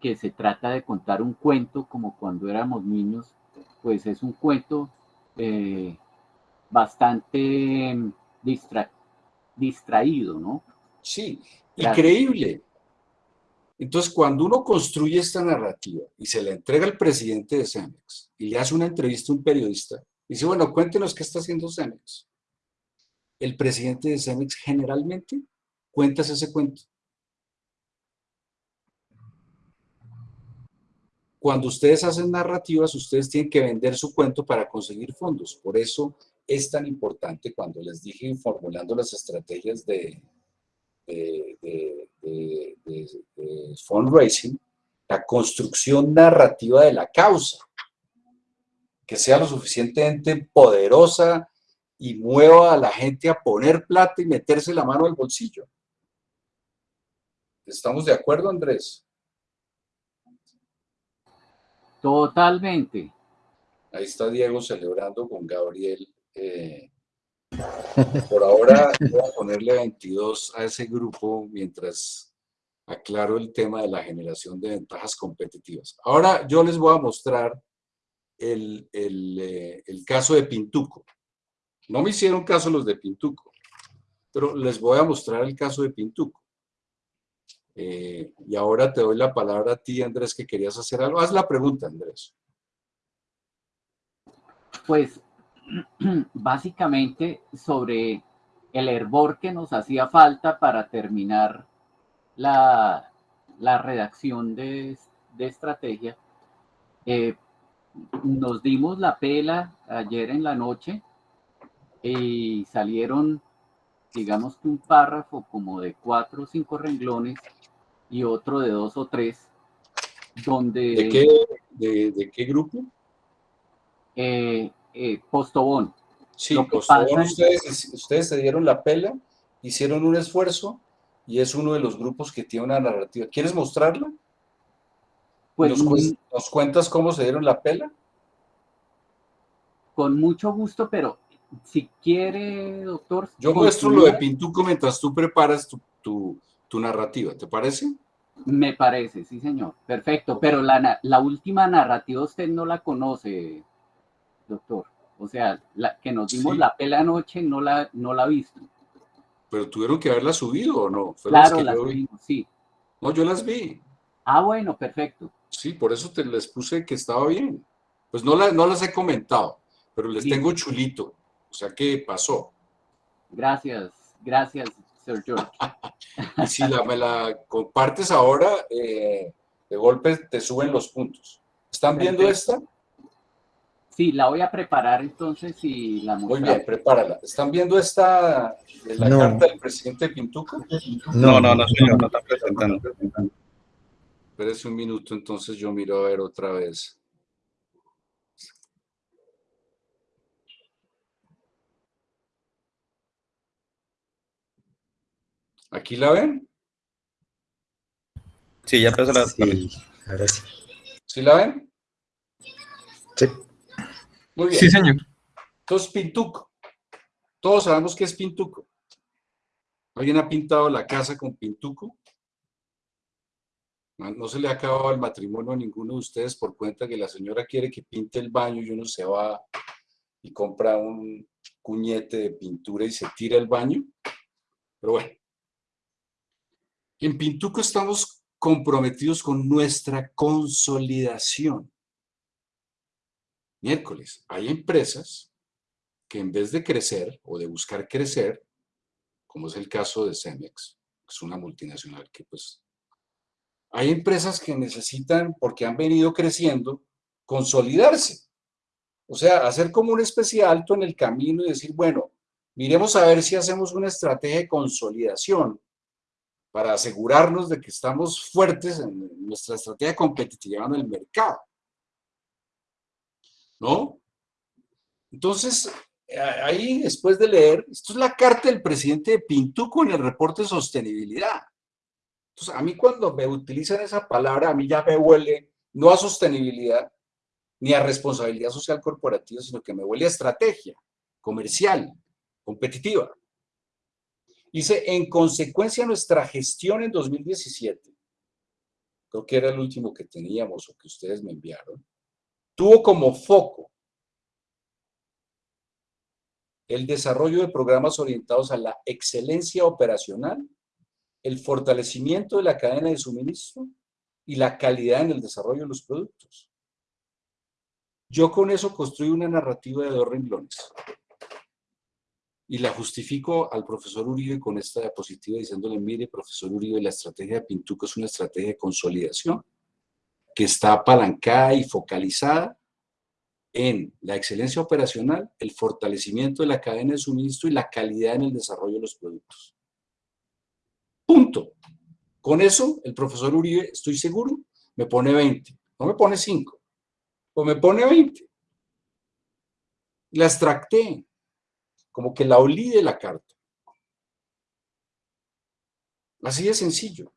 que se trata de contar un cuento como cuando éramos niños, pues es un cuento eh, bastante distraído, ¿no? Sí, increíble. Entonces, cuando uno construye esta narrativa y se la entrega al presidente de Cemex y le hace una entrevista a un periodista, dice, bueno, cuéntenos qué está haciendo Cemex. El presidente de Cemex generalmente cuenta ese cuento. Cuando ustedes hacen narrativas, ustedes tienen que vender su cuento para conseguir fondos. Por eso es tan importante cuando les dije formulando las estrategias de, de, fundraising, la construcción narrativa de la causa, que sea lo suficientemente poderosa y mueva a la gente a poner plata y meterse la mano al bolsillo. ¿Estamos de acuerdo, Andrés? Totalmente. Ahí está Diego celebrando con Gabriel. Eh, por ahora voy a ponerle 22 a ese grupo mientras aclaro el tema de la generación de ventajas competitivas. Ahora yo les voy a mostrar el, eh, el caso de Pintuco. No me hicieron caso los de Pintuco, pero les voy a mostrar el caso de Pintuco. Eh, y ahora te doy la palabra a ti, Andrés, que querías hacer algo. Haz la pregunta, Andrés. Pues, básicamente sobre el hervor que nos hacía falta para terminar la, redacción de, estrategia. Eh, nos dimos la pela ayer en la noche y salieron, digamos que un párrafo como de cuatro o cinco renglones y otro de dos o tres, donde... ¿De qué, de, qué grupo? Eh, eh, Postobón. Sí, Postobón, ustedes, ustedes se dieron la pela, hicieron un esfuerzo y es uno de los grupos que tiene una narrativa. ¿Quieres mostrarla? Pues, ¿Nos, ¿Nos, cuentas cómo se dieron la pela? Con mucho gusto, pero si quiere, doctor... Yo muestro lo de Pintuco mientras tú preparas tu, tu, tu narrativa, ¿te parece? Me parece, sí señor, perfecto, pero la, la última narrativa usted no la conoce, doctor. O sea, la que nos dimos la pela anoche no la, no la visto. Pero tuvieron que haberla subido o no? claro, las vimos, sí. No, yo las vi. Ah, bueno, perfecto. Sí, por eso te les puse que estaba bien. Pues no, la, no las he comentado, pero les tengo chulito. O sea, ¿qué pasó? Gracias, gracias, Sir George. y si la, me la compartes ahora, eh, de golpe te suben los puntos. ¿Están viendo esta? Sí, la voy a preparar entonces y la Muy bien, prepárala. ¿Están viendo esta, la carta del presidente Pintuco? No, no, no, señor, no está presentando. Espérese un minuto, entonces yo miro a ver otra vez. ¿Aquí la ven? Sí, ya empezó la... Sí, ahora sí. ¿Sí la ven? Sí. Muy bien. Sí, señor. Entonces, Pintuco. Todos sabemos qué es Pintuco. ¿Alguien ha pintado la casa con pintuco? No se le ha acabado el matrimonio a ninguno de ustedes por cuenta que la señora quiere que pinte el baño y uno se va y compra un cuñete de pintura y se tira el baño. Pero bueno, en Pintuco estamos comprometidos con nuestra consolidación. Miércoles, hay empresas que en vez de crecer o de buscar crecer, como es el caso de Cemex, que es una multinacional que pues... Hay empresas que necesitan, porque han venido creciendo, consolidarse. O sea, hacer como un especie alto en el camino y decir, bueno, miremos a ver si hacemos una estrategia de consolidación para asegurarnos de que estamos fuertes en nuestra estrategia competitiva en el mercado. ¿No? Entonces, ahí después de leer, esto es la carta del presidente de Pintuco en el reporte de sostenibilidad. Entonces, a mí cuando me utilizan esa palabra, a mí ya me huele no a sostenibilidad, ni a responsabilidad social corporativa, sino que me huele a estrategia comercial, competitiva. Dice, en consecuencia nuestra gestión en 2017, creo que era el último que teníamos o que ustedes me enviaron, tuvo como foco el desarrollo de programas orientados a la excelencia operacional, el fortalecimiento de la cadena de suministro y la calidad en el desarrollo de los productos. Yo con eso construí una narrativa de dos renglones y la justifico al profesor Uribe con esta diapositiva diciéndole, mire, profesor Uribe, la estrategia de Pintuco es una estrategia de consolidación que está apalancada y focalizada en la excelencia operacional, el fortalecimiento de la cadena de suministro y la calidad en el desarrollo de los productos. Punto. Con eso, el profesor Uribe, estoy seguro, me pone 20, no me pone 5, o me pone 20. La extracté, como que la olí de la carta. Así de sencillo.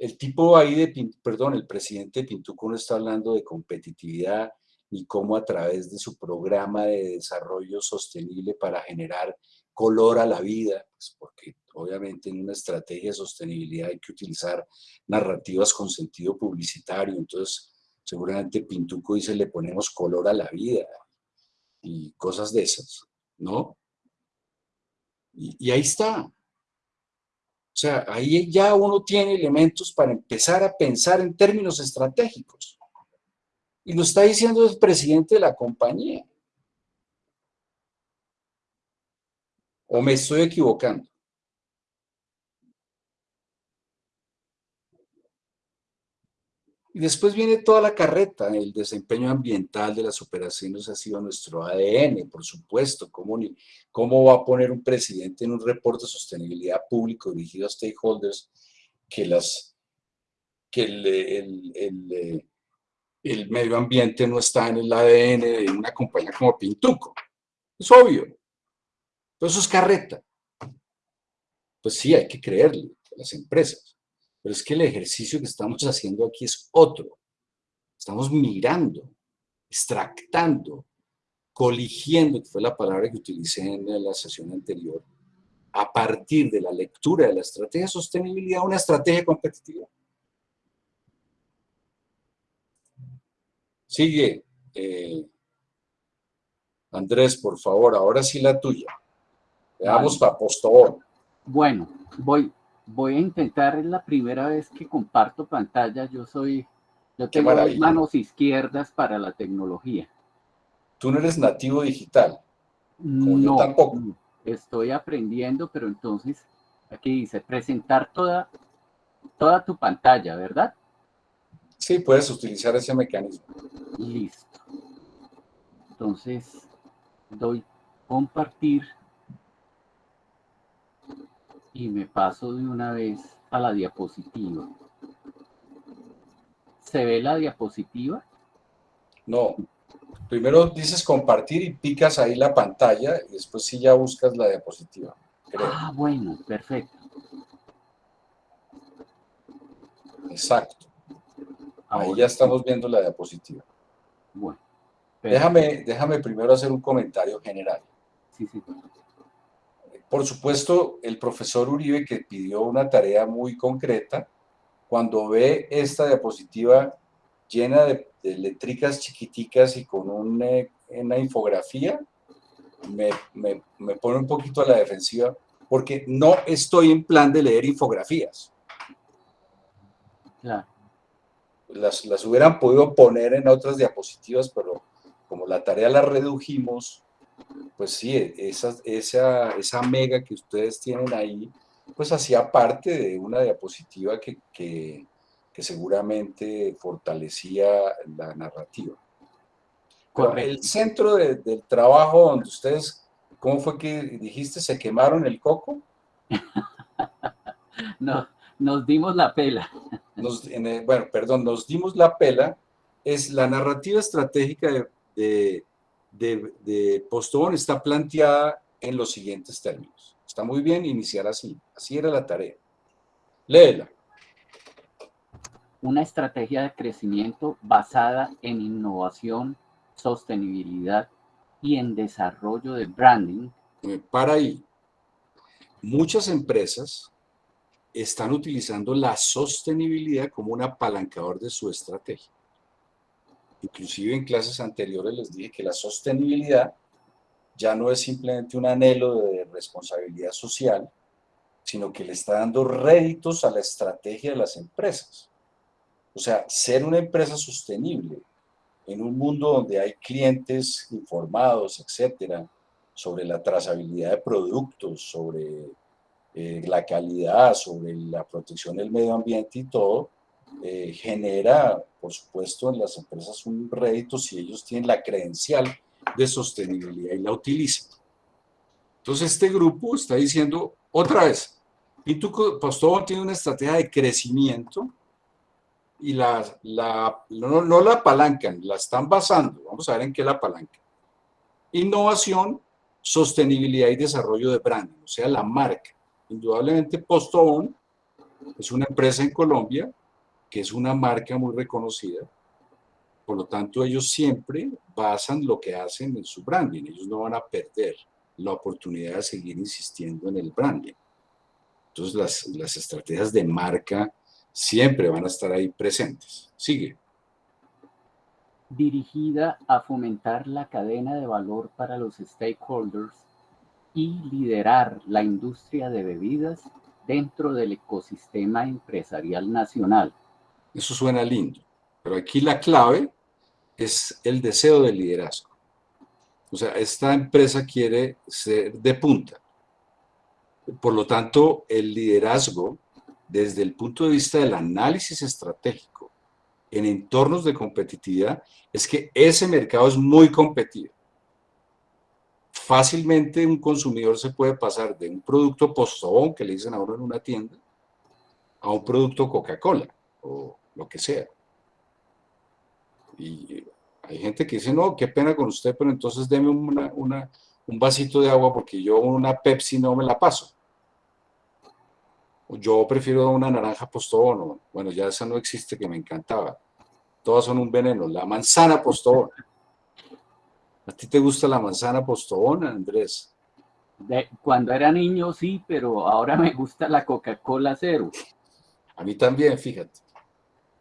El tipo ahí de, perdón, el presidente de Pintuco no está hablando de competitividad ni cómo a través de su programa de desarrollo sostenible para generar color a la vida, pues porque obviamente en una estrategia de sostenibilidad hay que utilizar narrativas con sentido publicitario, entonces seguramente Pintuco dice le ponemos color a la vida y cosas de esas, ¿no? Y, ahí está. O sea, ahí ya uno tiene elementos para empezar a pensar en términos estratégicos. Y lo está diciendo el presidente de la compañía. ¿O me estoy equivocando? Y después viene toda la carreta, el desempeño ambiental de las operaciones ha sido nuestro ADN, por supuesto. ¿Cómo, ¿Cómo va a poner un presidente en un reporte de sostenibilidad público dirigido a stakeholders que, las, que el, el, el, medio ambiente no está en el ADN de una compañía como Pintuco? Es obvio. Pero eso es carreta. Pues sí, hay que creerle a las empresas. Pero es que el ejercicio que estamos haciendo aquí es otro. Estamos mirando, extractando, coligiendo, que fue la palabra que utilicé en la sesión anterior, a partir de la lectura de la estrategia de sostenibilidad, una estrategia competitiva. Sigue, eh, Andrés, por favor, ahora sí la tuya. Veamos para postor. Bueno, voy, voy a intentar, es la primera vez que comparto pantalla, yo soy, yo tengo manos izquierdas para la tecnología. Tú no eres nativo digital, no, tampoco. Estoy aprendiendo, pero entonces, aquí dice, presentar toda, toda tu pantalla, ¿verdad? Sí, puedes utilizar ese mecanismo. Listo. Entonces, doy compartir y me paso de una vez a la diapositiva. ¿Se ve la diapositiva? No. Primero dices compartir y picas ahí la pantalla y después sí ya buscas la diapositiva. Ah, bueno, perfecto. Exacto. ahí ya estamos viendo la diapositiva. Bueno. Déjame, déjame primero hacer un comentario general. Sí, sí por supuesto, el profesor Uribe, que pidió una tarea muy concreta, cuando ve esta diapositiva llena de, letricas chiquiticas y con una infografía, me, me, pone un poquito a la defensiva, porque no estoy en plan de leer infografías. Las, las hubieran podido poner en otras diapositivas, pero como la tarea la redujimos, pues sí, esa, esa, esa mega que ustedes tienen ahí, pues hacía parte de una diapositiva que, que, seguramente fortalecía la narrativa. el centro del trabajo donde ustedes, ¿cómo fue que dijiste? ¿Se quemaron el coco? no, nos dimos la pela. bueno, perdón, nos dimos la pela. Es la narrativa estratégica de de, de Postobón está planteada en los siguientes términos. Está muy bien iniciar así. Así era la tarea. Léela. Una estrategia de crecimiento basada en innovación, sostenibilidad y en desarrollo de branding. Eh, para ahí. Muchas empresas están utilizando la sostenibilidad como un apalancador de su estrategia. Inclusive en clases anteriores les dije que la sostenibilidad ya no es simplemente un anhelo de responsabilidad social, sino que le está dando réditos a la estrategia de las empresas. O sea, ser una empresa sostenible en un mundo donde hay clientes informados, etcétera, sobre la trazabilidad de productos, sobre eh, la calidad, sobre la protección del medio ambiente y todo, eh, genera, por supuesto, en las empresas un rédito si ellos tienen la credencial de sostenibilidad y la utilizan. Entonces, este grupo está diciendo, otra vez, Pinto Postobón tiene una estrategia de crecimiento y la, la, no, no, la apalancan, la están basando. Vamos a ver en qué la apalancan. Innovación, sostenibilidad y desarrollo de branding, o sea, la marca. Indudablemente, Postobón es una empresa en Colombia que es una marca muy reconocida. Por lo tanto, ellos siempre basan lo que hacen en su branding. Ellos no van a perder la oportunidad de seguir insistiendo en el branding. Entonces, las, las estrategias de marca siempre van a estar ahí presentes. Sigue. Dirigida a fomentar la cadena de valor para los stakeholders y liderar la industria de bebidas dentro del ecosistema empresarial nacional eso suena lindo, pero aquí la clave es el deseo de liderazgo. O sea, esta empresa quiere ser de punta. Por lo tanto, el liderazgo, desde el punto de vista del análisis estratégico en entornos de competitividad, es que ese mercado es muy competido. Fácilmente un consumidor se puede pasar de un producto postobón, que le dicen ahora en una tienda, a un producto Coca-Cola o lo que sea. Y hay gente que dice, no, qué pena con usted, pero entonces deme una, un vasito de agua porque yo una Pepsi no me la paso. Yo prefiero una naranja postobón, bueno, ya esa no existe que me encantaba. Todas son un veneno. La manzana postobón. ¿A ti te gusta la manzana postobón, Andrés? cuando era niño sí, pero ahora me gusta la Coca-Cola cero. A mí también, fíjate.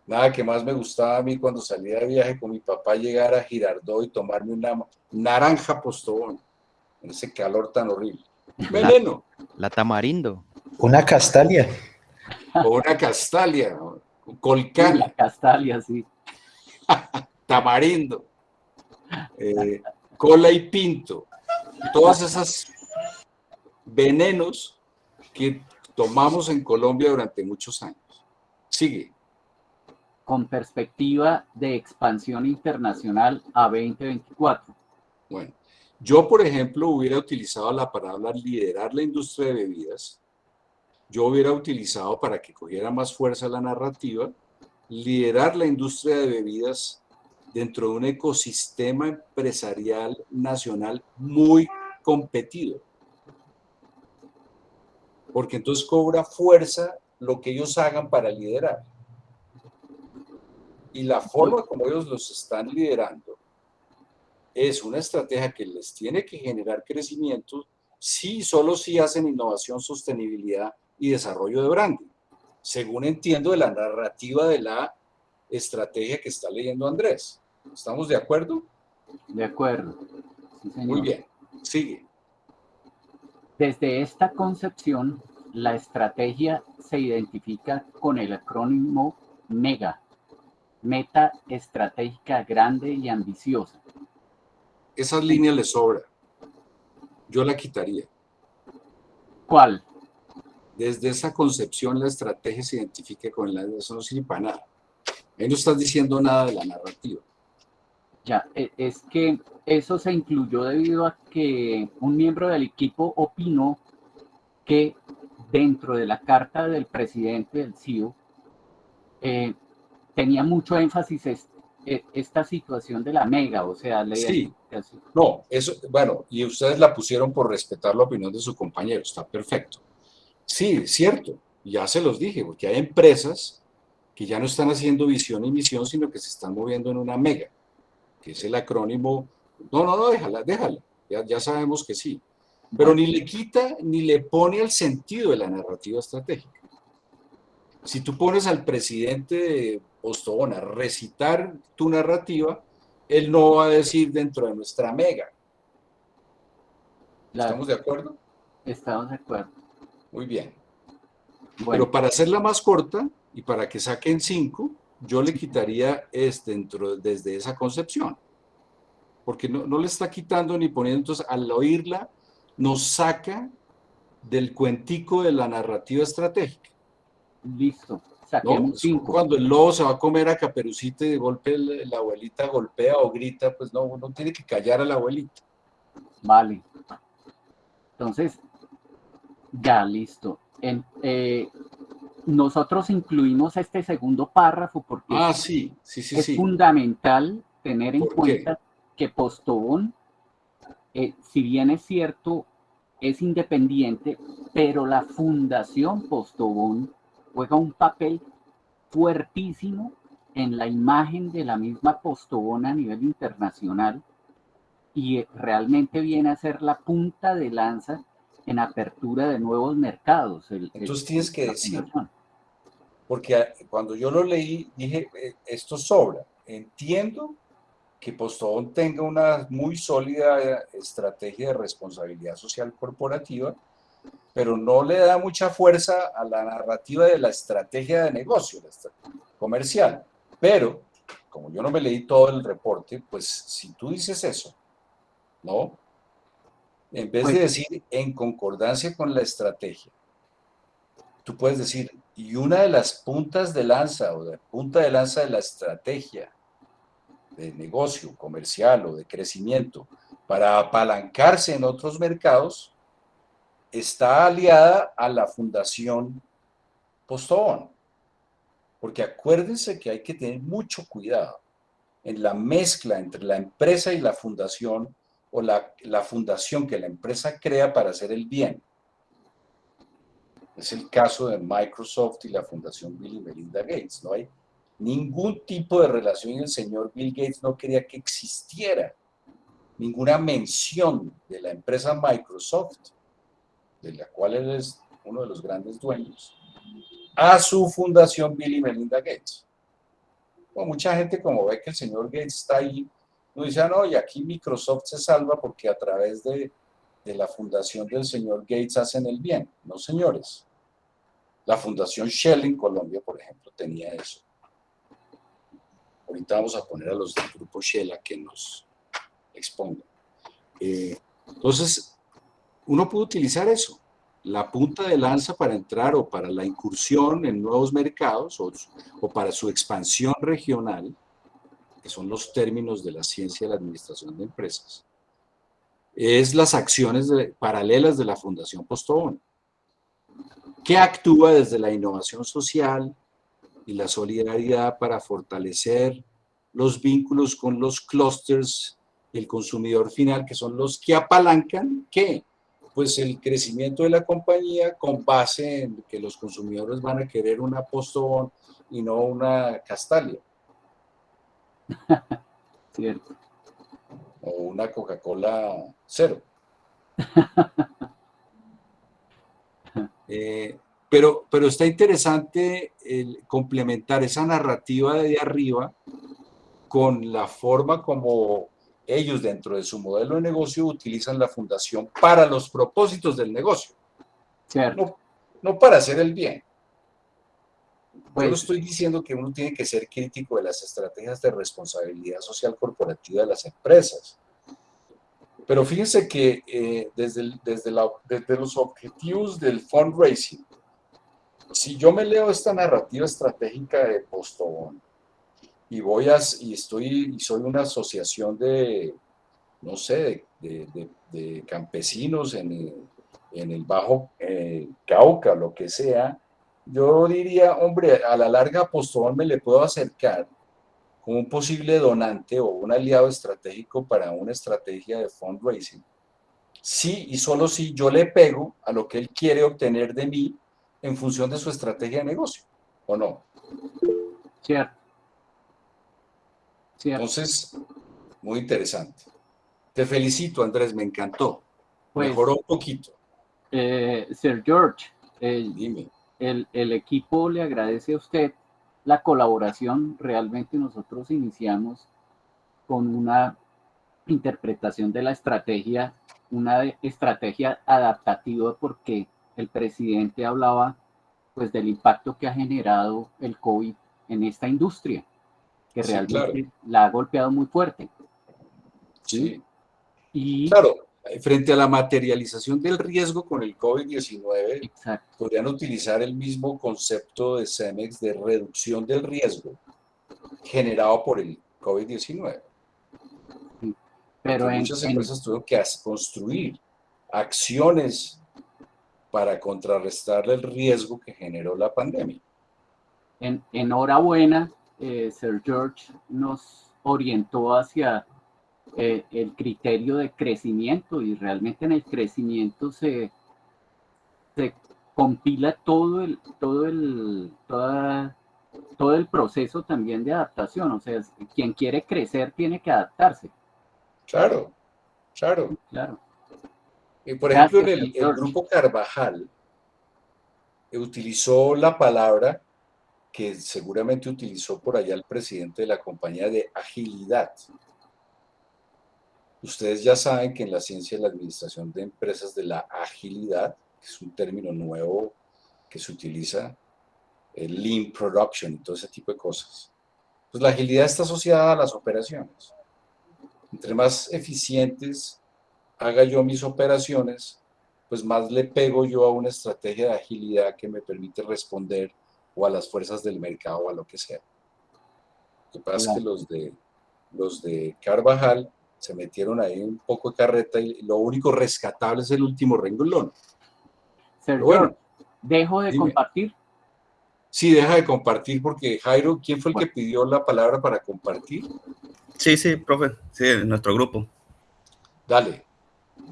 Nada que más me gustaba a mí cuando salía de viaje con mi papá llegar a Girardot y tomarme una naranja postobón, en ese calor tan horrible. Veneno. La, tamarindo. Una castalia. O una castalia, colcán. La castalia, sí. tamarindo. Eh, cola y pinto. Todas esas venenos que tomamos en Colombia durante muchos años. Sigue con perspectiva de expansión internacional a 2024? Bueno, yo, por ejemplo, hubiera utilizado la palabra liderar la industria de bebidas. Yo hubiera utilizado, para que cogiera más fuerza la narrativa, liderar la industria de bebidas dentro de un ecosistema empresarial nacional muy competido. Porque entonces cobra fuerza lo que ellos hagan para liderar. Y la forma como ellos los están liderando es una estrategia que les tiene que generar crecimiento sí, solo si hacen innovación, sostenibilidad y desarrollo de branding, según entiendo de la narrativa de la estrategia que está leyendo Andrés. ¿Estamos de acuerdo? De acuerdo. Muy bien, sigue. Desde esta concepción, la estrategia se identifica con el acrónimo MEGA, Meta Estratégica Grande y Ambiciosa. Esa línea le sobra. Yo la quitaría. ¿Cuál? Desde esa concepción la estrategia se identifica con la... Eso no sirve para nada. Ahí no estás diciendo nada de la narrativa. Ya, e, es que eso se incluyó debido a que un miembro del equipo opinó que dentro de la carta del presidente del CIO eh, tenía mucho énfasis e, esta situación de la mega, o sea, sí, no, eso, bueno, y ustedes la pusieron por respetar la opinión de su compañero, está perfecto. Sí, cierto, ya se los dije, porque hay empresas que ya no están haciendo visión y misión, sino que se están moviendo en una mega, que es el acrónimo, no, no, no, déjala, déjala, ya, ya sabemos que sí, pero ni le quita ni le pone el sentido de la narrativa estratégica. Si tú pones al presidente de Postobón a recitar tu narrativa, él no va a decir dentro de nuestra mega. ¿Estamos de acuerdo? Estamos de acuerdo. Muy bien. Pero para hacerla más corta y para que saquen cinco, yo le quitaría es dentro, desde esa concepción. Porque no, no le está quitando ni poniendo, entonces al oírla, nos saca del cuentico de la narrativa estratégica. Listo. Cuando el lobo se va a comer a Caperucita y de golpe la abuelita golpea o grita, pues no, uno tiene que callar a la abuelita. Vale. Entonces, ya listo. Eh, nosotros incluimos este segundo párrafo porque ah, sí, sí, sí, es fundamental tener en cuenta que Postobón, eh, si bien es cierto, es independiente, pero la Fundación Postobón juega un papel fuertísimo en la imagen de la misma postobona a nivel internacional y realmente viene a ser la punta de lanza en apertura de nuevos mercados. Entonces tienes que decir, porque cuando yo lo leí dije, eh, esto sobra, entiendo que Postobón tenga una muy sólida eh, estrategia de responsabilidad social corporativa, pero no le da mucha fuerza a la narrativa de la estrategia de negocio comercial. Pero, como yo no me leí todo el reporte, pues si tú dices eso, ¿no? En vez de pues decir en concordancia con la estrategia, tú puedes decir, y una de las puntas de lanza o de punta de lanza de la estrategia de negocio comercial o de crecimiento para apalancarse en otros mercados está aliada a la Fundación Postobón. Porque acuérdense que hay que tener mucho cuidado en la mezcla entre la empresa y la fundación o la, la fundación que la empresa crea para hacer el bien. Es el caso de Microsoft y la Fundación Bill y Melinda Gates. No hay ningún tipo de relación y el señor Bill Gates no quería que existiera ninguna mención de la empresa Microsoft de la cual él es uno de los grandes dueños, a su fundación Bill y Melinda Gates. mucha gente como ve que el señor Gates está ahí, no dice, ah, no, y aquí Microsoft se salva porque a través de, de la fundación del señor Gates hacen el bien. No, señores. La fundación Shell en Colombia, por ejemplo, tenía eso. Ahorita vamos a poner a los del grupo Shell a que nos expongan. Eh, entonces, uno puede utilizar eso, la punta de lanza para entrar o para la incursión en nuevos mercados o, para su expansión regional, que son los términos de la ciencia de la administración de empresas, es las acciones paralelas de la Fundación Postobón, que actúa desde la innovación social y la solidaridad para fortalecer los vínculos con los clústeres el consumidor final, que son los que apalancan, ¿qué? Pues el crecimiento de la compañía con base en que los consumidores van a querer una Postobón y no una Castalia. Cierto. O una Coca-Cola cero. Eh, pero, pero está interesante el complementar esa narrativa de arriba con la forma como ellos dentro de su modelo de negocio utilizan la fundación para los propósitos del negocio. No, no para hacer el bien. Yo no pues estoy diciendo que uno tiene que ser crítico de las estrategias de responsabilidad social corporativa de las empresas. Pero fíjense que eh, desde, desde, desde los objetivos del fundraising, si yo me leo esta narrativa estratégica de Postobón y voy a, y estoy, y soy una asociación de, no sé, de, campesinos en, en, el Bajo eh, Cauca, lo que sea, yo diría, hombre, a la larga Postobón me le puedo acercar como un posible donante o un aliado estratégico para una estrategia de fundraising. Sí y solo si yo le pego a lo que él quiere obtener de mí en función de su estrategia de negocio, ¿o no? Cierto. Entonces, muy interesante. Te felicito, Andrés, me encantó. Pues, Mejoró un poquito. Eh, Sir George, Dime. El, el equipo le agradece a usted la colaboración. Realmente nosotros iniciamos con una interpretación de la estrategia, una estrategia adaptativa porque el presidente hablaba pues del impacto que ha generado el COVID en esta industria, que realmente la ha golpeado muy fuerte. Sí. Y claro, frente a la materialización del riesgo con el COVID-19, podrían utilizar el mismo concepto de CEMEX de reducción del riesgo generado por el COVID-19. Pero muchas empresas tuvieron que construir acciones para contrarrestar el riesgo que generó la pandemia. En, enhorabuena, eh, Sir George nos orientó hacia eh, el criterio de crecimiento y realmente en el crecimiento se, se compila todo el, todo el, toda, todo el proceso también de adaptación. O sea, quien quiere crecer tiene que adaptarse. Claro, claro. Claro. Y por ejemplo, en el, grupo Carvajal utilizó la palabra que seguramente utilizó por allá el presidente de la compañía de agilidad. Ustedes ya saben que en la ciencia de la administración de empresas de la agilidad, que es un término nuevo que se utiliza, el lean production todo ese tipo de cosas. Pues la agilidad está asociada a las operaciones. Entre más eficientes haga yo mis operaciones, pues más le pego yo a una estrategia de agilidad que me permite responder o a las fuerzas del mercado o a lo que sea. Lo que pasa es que los de, los de Carvajal se metieron ahí un poco de carreta y lo único rescatable es el último renglón. bueno, ¿dejo de compartir? Sí, deja de compartir porque Jairo, ¿quién fue el que pidió la palabra para compartir? Sí, sí, profe, sí, nuestro grupo. Dale.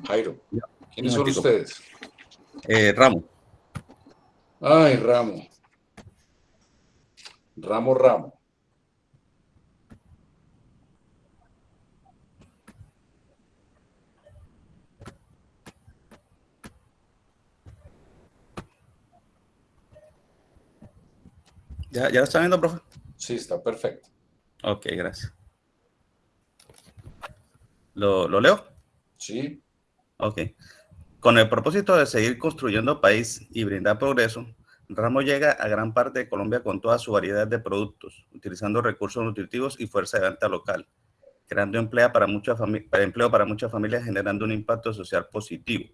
Jairo, ¿quiénes son ustedes? Eh, Ramo. Ay, Ramo. Ramo, Ramo. ¿Ya, ¿Ya lo está viendo, profe? Sí, está perfecto. Ok, gracias. ¿Lo, ¿Lo leo? Sí. Ok. Con el propósito de seguir construyendo país y brindar progreso, Ramo llega a gran parte de Colombia con toda su variedad de productos, utilizando recursos nutritivos y fuerza de venta local, creando empleo para, muchas empleo para muchas familias, generando un impacto social positivo.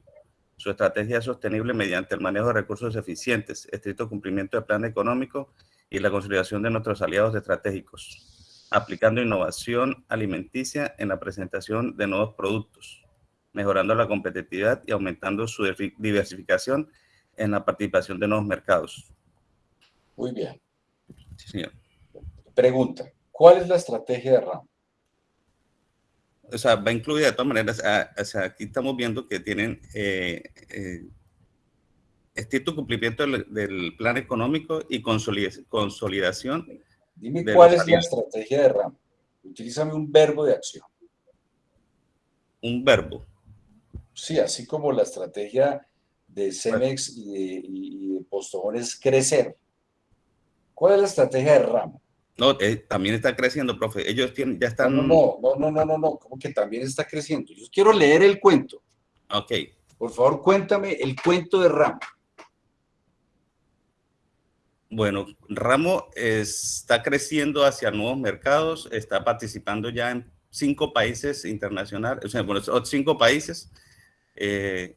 Su estrategia es sostenible mediante el manejo de recursos eficientes, estricto cumplimiento del plan económico y la consolidación de nuestros aliados estratégicos, aplicando innovación alimenticia en la presentación de nuevos productos mejorando la competitividad y aumentando su diversificación en la participación de nuevos mercados. Muy bien. Sí, señor. Pregunta, ¿cuál es la estrategia de RAM? O sea, va incluida de todas maneras, ah, o sea, aquí estamos viendo que tienen eh, eh, estricto cumplimiento del, plan económico y consolidación. Dime cuál es la estrategia de RAM. Utilízame un verbo de acción. Un verbo sí, así como la estrategia de Cemex y de, y es crecer. ¿Cuál es la estrategia de Ramo? No, eh, también está creciendo, profe. Ellos tienen, ya están... No, no, no, no, no, no, no, como que también está creciendo. Yo quiero leer el cuento. Ok. Por favor, cuéntame el cuento de Ramo. Bueno, Ramo está creciendo hacia nuevos mercados, está participando ya en cinco países internacionales, o sea, bueno, cinco países. Eh,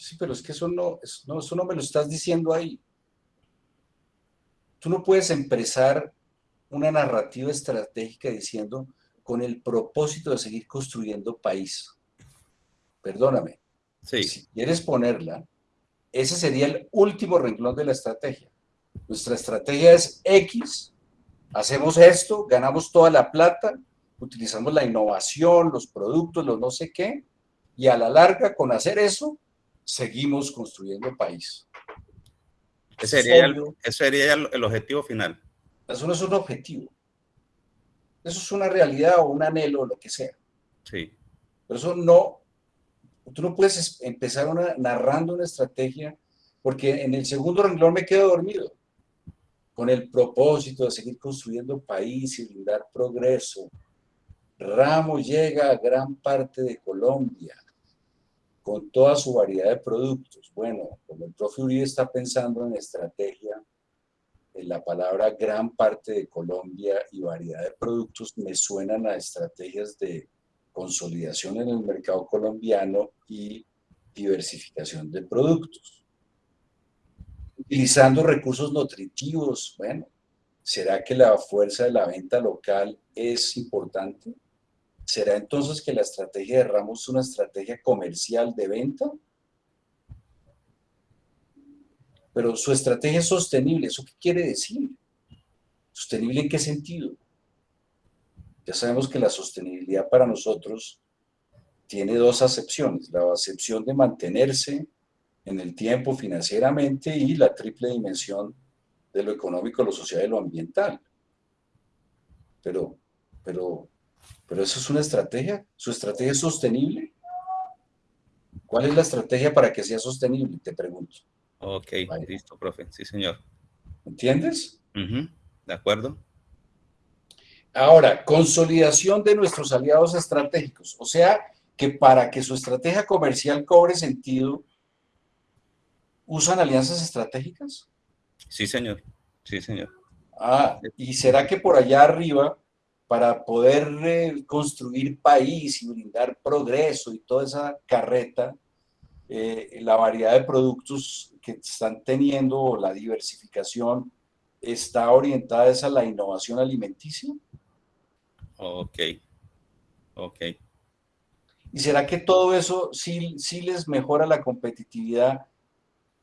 sí, pero es que eso no, no, eso no me lo estás diciendo ahí. Tú no puedes empezar una narrativa estratégica diciendo con el propósito de seguir construyendo país. Perdóname. Sí. Si quieres ponerla, ese sería el último renglón de la estrategia. Nuestra estrategia es X, hacemos esto, ganamos toda la plata, utilizamos la innovación, los productos, los no sé qué, y a la larga, con hacer eso, seguimos construyendo país. Ese sería, el, sería el, objetivo final. Eso no es un objetivo. Eso es una realidad o un anhelo o lo que sea. Sí. Pero eso no, tú no puedes empezar una, narrando una estrategia porque en el segundo renglón me quedo dormido con el propósito de seguir construyendo país y brindar progreso. Ramo llega a gran parte de Colombia con toda su variedad de productos. Bueno, como el profe Uribe está pensando en estrategia, en la palabra gran parte de Colombia y variedad de productos me suenan a estrategias de consolidación en el mercado colombiano y diversificación de productos utilizando recursos nutritivos. Bueno, ¿será que la fuerza de la venta local es importante? ¿Será entonces que la estrategia de Ramos es una estrategia comercial de venta? Pero su estrategia es sostenible. ¿Eso qué quiere decir? ¿Sostenible en qué sentido? Ya sabemos que la sostenibilidad para nosotros tiene dos acepciones. La acepción de mantenerse en el tiempo financieramente y la triple dimensión de lo económico, lo social y lo ambiental. Pero, pero, pero eso es una estrategia. ¿Su estrategia es sostenible? ¿Cuál es la estrategia para que sea sostenible? Te pregunto. Ok, listo, profe. Sí, señor. ¿Entiendes? De acuerdo. Ahora, consolidación de nuestros aliados estratégicos. O sea, que para que su estrategia comercial cobre sentido, ¿Usan alianzas estratégicas? Sí, señor. Sí, señor. Ah, ¿y será que por allá arriba, para poder eh, construir país y brindar progreso y toda esa carreta, eh, la variedad de productos que están teniendo, la diversificación, está orientada a la innovación alimenticia? Ok, ok. ¿Y será que todo eso sí, sí les mejora la competitividad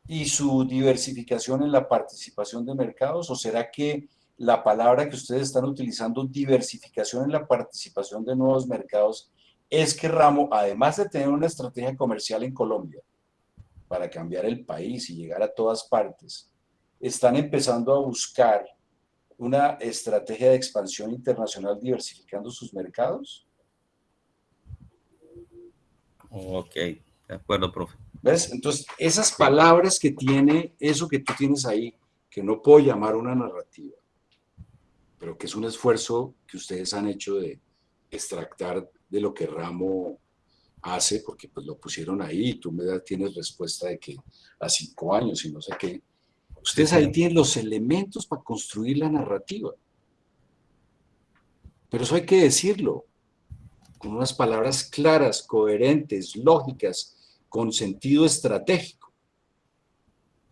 y su diversificación en la participación de mercados? ¿O será que la palabra que ustedes están utilizando, diversificación en la participación de nuevos mercados, es que Ramo, además de tener una estrategia comercial en Colombia para cambiar el país y llegar a todas partes, están empezando a buscar una estrategia de expansión internacional diversificando sus mercados? Ok, de acuerdo, profe. ¿Ves? Entonces, esas palabras que tiene, eso que tú tienes ahí, que no puedo llamar una narrativa, pero que es un esfuerzo que ustedes han hecho de extractar de lo que Ramo hace, porque pues lo pusieron ahí, y tú me tienes respuesta de que a cinco años y no sé qué. Ustedes ahí tienen los elementos para construir la narrativa. Pero eso hay que decirlo, con unas palabras claras, coherentes, lógicas, con sentido estratégico,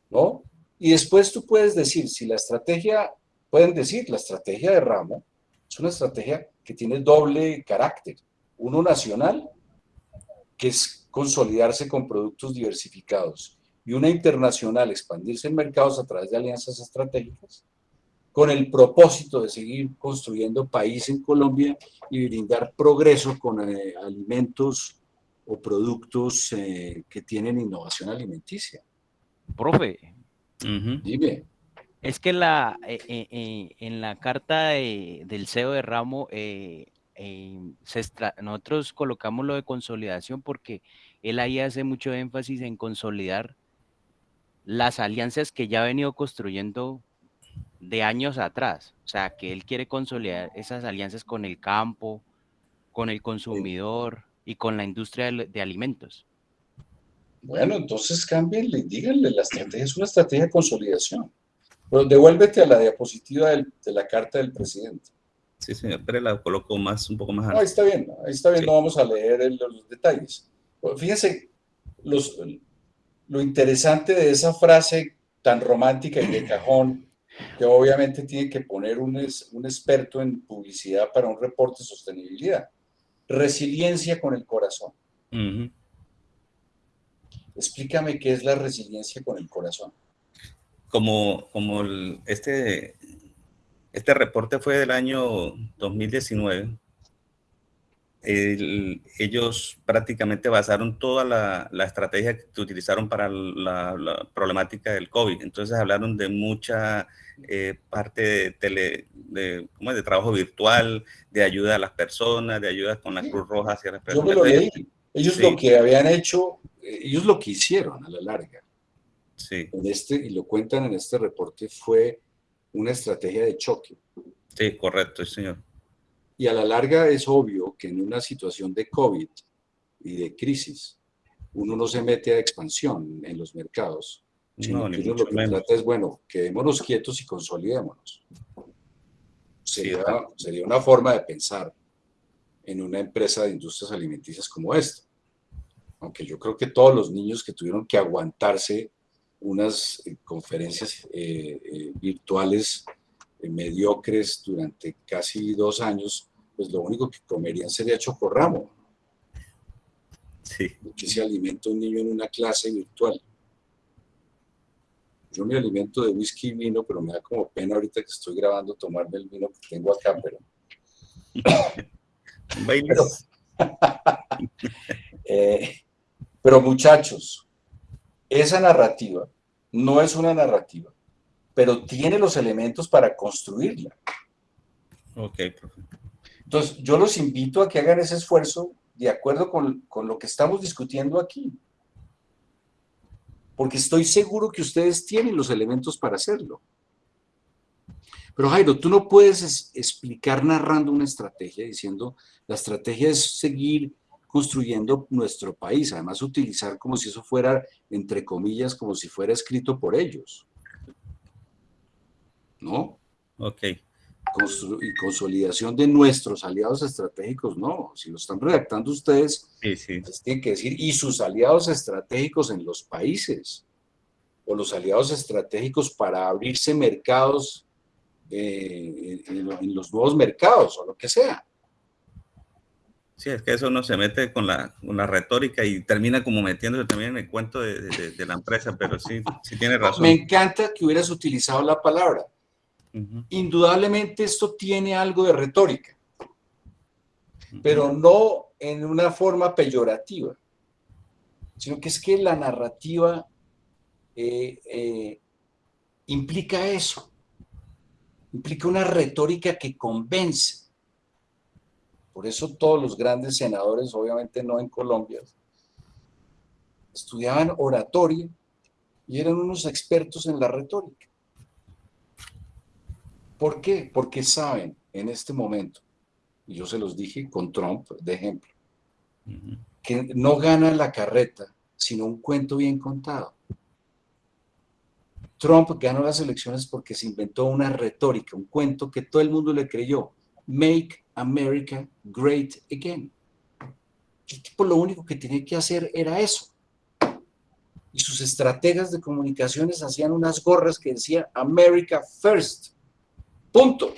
¿no? Y después tú puedes decir, si la estrategia, pueden decir, la estrategia de ramo es una estrategia que tiene doble carácter. Uno nacional, que es consolidarse con productos diversificados, y una internacional, expandirse en mercados a través de alianzas estratégicas, con el propósito de seguir construyendo país en Colombia y brindar progreso con eh, alimentos o productos eh, que tienen innovación alimenticia. Profe, dime. Es que la, eh, eh, en la carta del CEO de Ramo, nosotros colocamos lo de consolidación porque él ahí hace mucho énfasis en consolidar las alianzas que ya ha venido construyendo de años atrás. O sea, que él quiere consolidar esas alianzas con el campo, con el consumidor y con la industria de, alimentos. Bueno, entonces cámbienle, díganle, la estrategia es una estrategia de consolidación. Pero devuélvete a la diapositiva de la carta del presidente. Sí, señor, pero la coloco más, un poco más ahí está bien, ahí está bien, no vamos a leer los detalles. Fíjense, los, lo interesante de esa frase tan romántica y de cajón, que obviamente tiene que poner un, un experto en publicidad para un reporte de sostenibilidad. Resiliencia con el corazón. Explícame qué es la resiliencia con el corazón. Como, como este, este reporte fue del año 2019, ellos prácticamente basaron toda la, estrategia que utilizaron para la, problemática del COVID. Entonces hablaron de mucha eh, parte de, tele, de, ¿cómo es? de trabajo virtual, de ayuda a las personas, de ayuda con la Cruz Roja hacia las personas. Yo me lo leí. Ellos lo que habían hecho, ellos lo que hicieron a la larga, sí. en este, y lo cuentan en este reporte, fue una estrategia de choque. Sí, correcto, señor. Y a la larga es obvio que en una situación de COVID y de crisis, uno no se mete a expansión en los mercados, sino que uno lo que trata es, bueno, quedémonos quietos y consolidémonos. Sería, sería una forma de pensar en una empresa de industrias alimenticias como esta. Aunque yo creo que todos los niños que tuvieron que aguantarse unas eh, conferencias eh, eh, virtuales mediocres durante casi dos años, pues lo único que comerían sería chocorramo. Sí. Que se alimenta un niño en una clase virtual. Yo me alimento de whisky y vino, pero me da como pena ahorita que estoy grabando tomarme el vino que tengo acá, pero... pero, eh, pero muchachos, esa narrativa no es una narrativa pero tiene los elementos para construirla. Ok, Entonces, yo los invito a que hagan ese esfuerzo de acuerdo con, con lo que estamos discutiendo aquí. Porque estoy seguro que ustedes tienen los elementos para hacerlo. Pero Jairo, tú no puedes explicar narrando una estrategia diciendo la estrategia es seguir construyendo nuestro país, además utilizar como si eso fuera, entre comillas, como si fuera escrito por ellos. ¿no? Ok. y consolidación de nuestros aliados estratégicos, no. Si lo están redactando ustedes, sí, pues tienen que decir, y sus aliados estratégicos en los países, o los aliados estratégicos para abrirse mercados eh, en, los nuevos mercados, o lo que sea. Sí, es que eso no se mete con la, retórica y termina como metiéndose también en el cuento de, de la empresa, pero sí, sí tiene razón. Me encanta que hubieras utilizado la palabra Indudablemente esto tiene algo de retórica, pero no en una forma peyorativa, sino que es que la narrativa eh, eh, implica eso, implica una retórica que convence. Por eso todos los grandes senadores, obviamente no en Colombia, estudiaban oratoria y eran unos expertos en la retórica. ¿Por qué? Porque saben en este momento, y yo se los dije con Trump de ejemplo, que no gana la carreta, sino un cuento bien contado. Trump ganó las elecciones porque se inventó una retórica, un cuento que todo el mundo le creyó. Make America Great Again. El tipo lo único que tenía que hacer era eso. Y sus estrategas de comunicaciones hacían unas gorras que decían America First. Punto.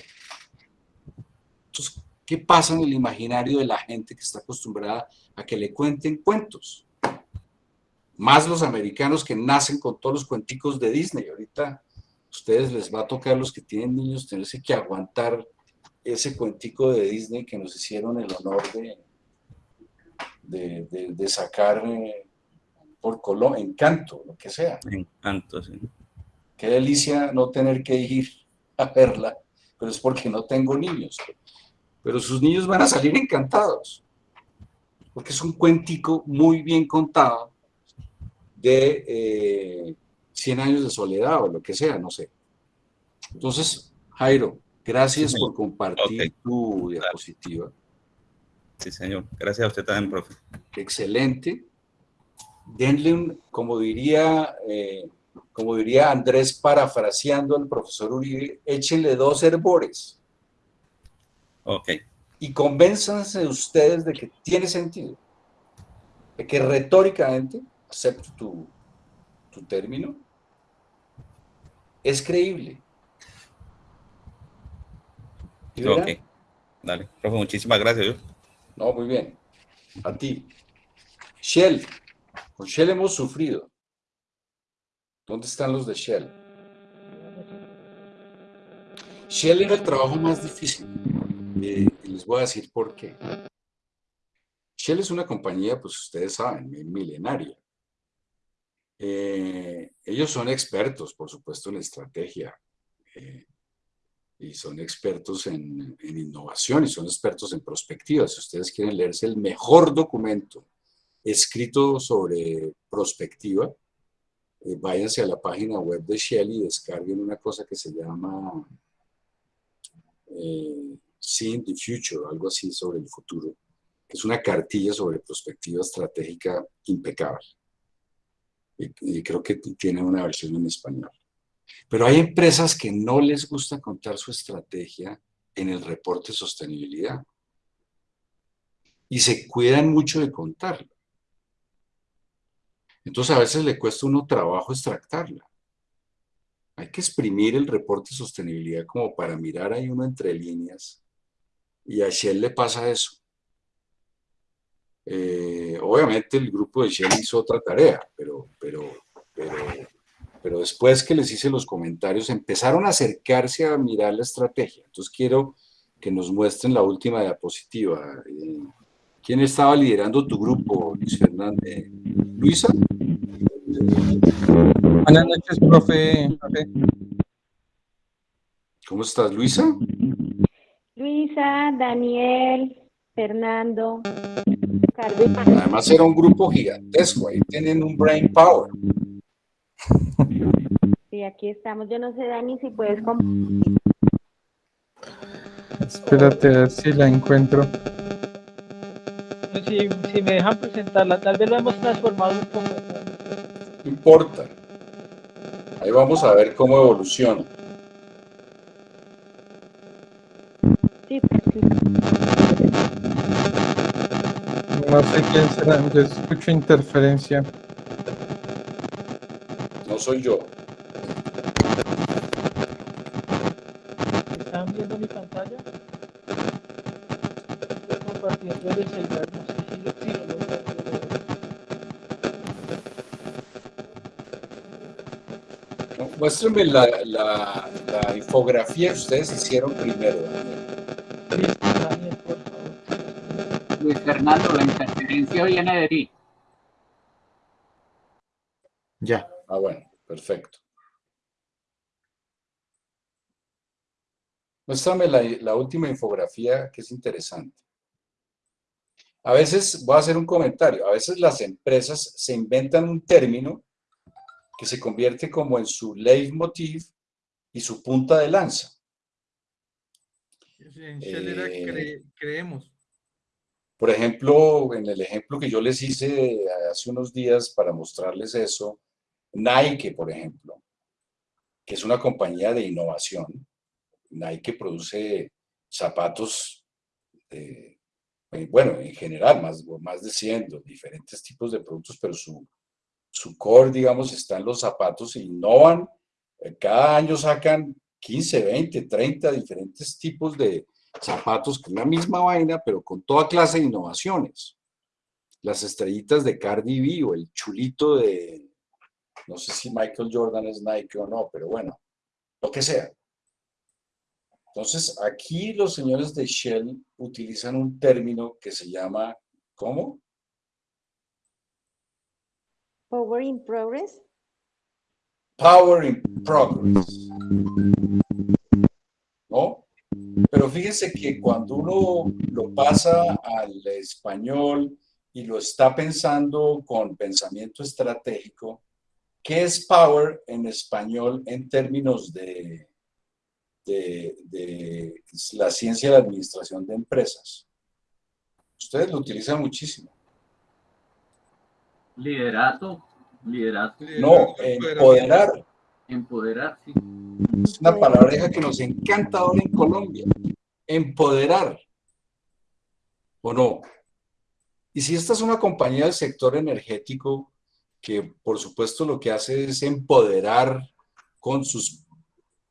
Entonces, ¿qué pasa en el imaginario de la gente que está acostumbrada a que le cuenten cuentos? Más los americanos que nacen con todos los cuenticos de Disney. Ahorita a ustedes les va a tocar los que tienen niños tenerse que aguantar ese cuentico de Disney que nos hicieron el honor de, de, sacar eh, por Colombia, Encanto, lo que sea. Encanto, sí. Qué delicia no tener que ir a verla pero es porque no tengo niños. Pero sus niños van a salir encantados, porque es un cuentico muy bien contado de, eh, 100 años de soledad o lo que sea, no sé. Entonces, Jairo, gracias por compartir tu diapositiva. Sí, señor. Gracias a usted también, profe. Excelente. Denle un, como diría, eh, como diría Andrés parafraseando al profesor Uribe, échenle dos herbores. Ok. Y convénzanse ustedes de que tiene sentido. De que retóricamente, acepto tu, tu término, es creíble. Ok. Dale. Profe, muchísimas gracias. No, muy bien. A ti. Shell. Con Shell hemos sufrido. ¿Dónde están los de Shell? Shell era el trabajo más difícil. Eh, y les voy a decir por qué. Shell es una compañía, pues ustedes saben, milenaria. Eh, ellos son expertos, por supuesto, en estrategia. Eh, y son expertos en, innovación y son expertos en prospectiva. Si ustedes quieren leerse el mejor documento escrito sobre prospectiva, eh, váyanse a la página web de Shell y descarguen una cosa que se llama eh, Seeing the Future, algo así sobre el futuro, es una cartilla sobre prospectiva estratégica impecable. y creo que tiene una versión en español. Pero hay empresas que no les gusta contar su estrategia en el reporte de sostenibilidad. Y se cuidan mucho de contarla. Entonces a veces le cuesta uno trabajo extractarla. Hay que exprimir el reporte de sostenibilidad como para mirar ahí uno entre líneas. Y a Shell le pasa eso. Eh, obviamente el grupo de Shell hizo otra tarea, pero, pero, pero pero después que les hice los comentarios empezaron a acercarse a mirar la estrategia. Entonces quiero que nos muestren la última diapositiva. Eh, ¿Quién estaba liderando tu grupo, Luis Fernández? ¿Luisa? Buenas noches, profe. ¿Cómo estás, Luisa? Luisa, Daniel, Fernando, Además era un grupo gigantesco, ahí tienen un brain power. Sí, aquí estamos. Yo no sé, Dani, si puedes Espérate a ver si la encuentro. Si, si me dejan presentarla, tal vez lo hemos transformado un poco. No importa. Ahí vamos a ver cómo evoluciona. Sí, pues sí. No sé quién será, yo escucho interferencia soy yo. ¿Están viendo mi pantalla? Estoy compartiendo el celular, no sé si lo tiro. No, muéstrenme la, la, la, infografía que ustedes hicieron primero, Daniel. Daniel, por favor. Luis Fernando, la interferencia viene de ti. Ya. Perfecto. Muéstrame la, la última infografía que es interesante. A veces, voy a hacer un comentario, a veces las empresas se inventan un término que se convierte como en su leitmotiv y su punta de lanza. En eh, creemos. Por ejemplo, en el ejemplo que yo les hice hace unos días para mostrarles eso, Nike, por ejemplo, que es una compañía de innovación. Nike produce zapatos, eh, bueno, en general, más, más de 100, diferentes tipos de productos, pero su, su core, digamos, está en los zapatos e innovan. Eh, cada año sacan 15, 20, 30 diferentes tipos de zapatos, es la misma vaina, pero con toda clase de innovaciones. Las estrellitas de Cardi B o el chulito de, no sé si Michael Jordan es Nike o no, pero bueno, lo que sea. Entonces, aquí los señores de Shell utilizan un término que se llama, ¿cómo? Power in progress. Power in progress. ¿No? Pero fíjense que cuando uno lo pasa al español y lo está pensando con pensamiento estratégico, ¿Qué es power en español en términos de, de, la ciencia de la administración de empresas? Ustedes lo utilizan muchísimo. Liderato. Liderato. No, empoderar. Empoderar, sí. Es una palabra que nos encanta ahora en Colombia. Empoderar. ¿O no? Y si esta es una compañía del sector energético, que por supuesto lo que hace es empoderar con sus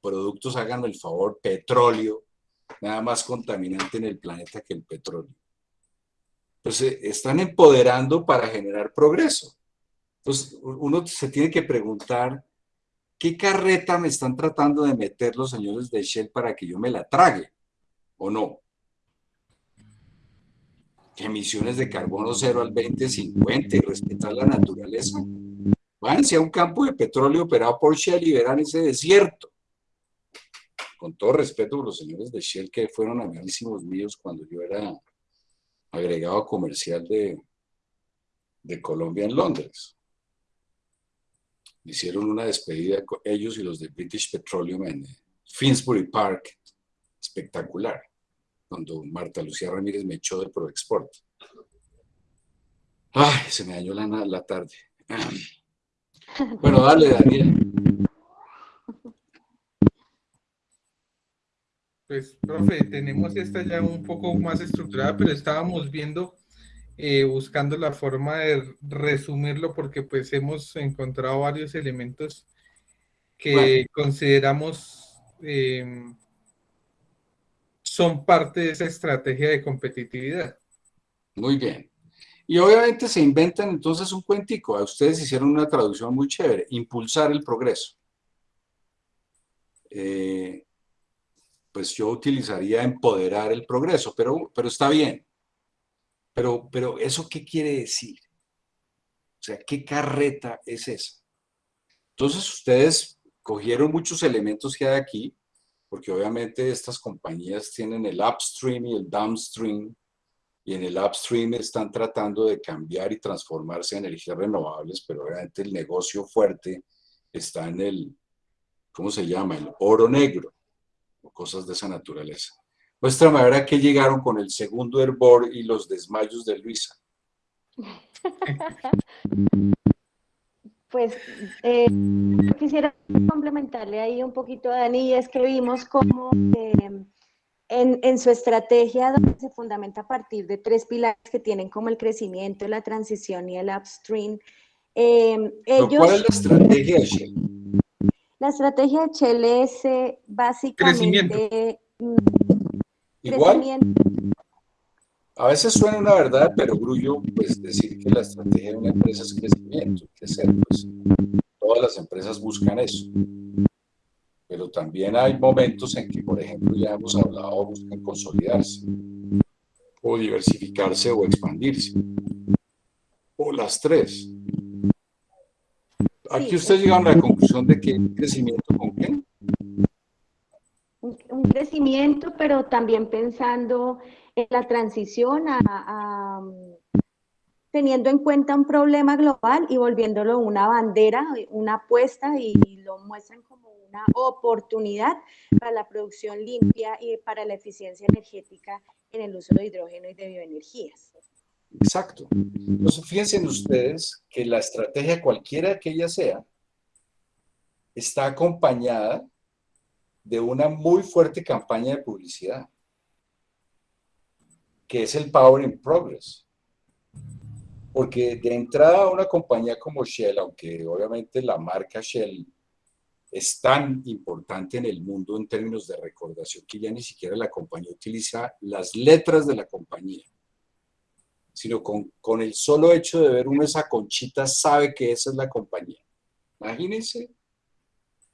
productos, hagan el favor, petróleo, nada más contaminante en el planeta que el petróleo. Pues eh, están empoderando para generar progreso. Entonces uno se tiene que preguntar, ¿qué carreta me están tratando de meter los señores de Shell para que yo me la trague? ¿O no? Emisiones de carbono cero al 2050 y respetar la naturaleza. Váyanse a un campo de petróleo operado por Shell y verán ese desierto. Con todo respeto por los señores de Shell que fueron amiguísimos míos cuando yo era agregado comercial de, de Colombia en Londres. Hicieron una despedida ellos y los de British Petroleum en Finsbury Park, espectacular cuando Marta Lucía Ramírez me echó de ProExport. Ay, se me dañó la, la tarde. Bueno, dale, Daniel. Pues, profe, tenemos esta ya un poco más estructurada, pero estábamos viendo, eh, buscando la forma de resumirlo, porque pues hemos encontrado varios elementos que consideramos eh, son parte de esa estrategia de competitividad. Muy bien. Y obviamente se inventan entonces un cuentico. A ustedes hicieron una traducción muy chévere, impulsar el progreso. Eh, pues yo utilizaría empoderar el progreso, pero, pero está bien. Pero, pero ¿eso qué quiere decir? O sea, ¿qué carreta es esa? Entonces ustedes cogieron muchos elementos que hay aquí, porque obviamente estas compañías tienen el upstream y el downstream, y en el upstream están tratando de cambiar y transformarse en energías renovables, pero obviamente el negocio fuerte está en el, ¿cómo se llama? El oro negro, o cosas de esa naturaleza. Nuestra manera que llegaron con el segundo hervor y los desmayos de Luisa. Pues eh, quisiera complementarle ahí un poquito a Dani, y es que vimos cómo eh, en, su estrategia se fundamenta a partir de tres pilares que tienen como el crecimiento, la transición y el upstream. Eh, ellos, ¿Cuál es la estrategia de Shell? La estrategia de Shell es básicamente... Mm, Igual. A veces suena una verdad, pero Grullo, pues decir que la estrategia de una empresa es crecimiento, crecer, pues todas las empresas buscan eso. Pero también hay momentos en que, por ejemplo, ya hemos hablado, buscan consolidarse, o diversificarse o expandirse, o las tres. Aquí ustedes llegan a la conclusión de que crecimiento con qué? Un crecimiento, pero también pensando en la transición a, teniendo en cuenta un problema global y volviéndolo una bandera, una apuesta y, lo muestran como una oportunidad para la producción limpia y para la eficiencia energética en el uso de hidrógeno y de bioenergías. Exacto. Entonces, fíjense ustedes que la estrategia, cualquiera que ella sea, está acompañada de una muy fuerte campaña de publicidad que es el Power in Progress. Porque de entrada una compañía como Shell, aunque obviamente la marca Shell es tan importante en el mundo en términos de recordación que ya ni siquiera la compañía utiliza las letras de la compañía, sino con, con el solo hecho de ver uno esa conchita sabe que esa es la compañía. Imagínense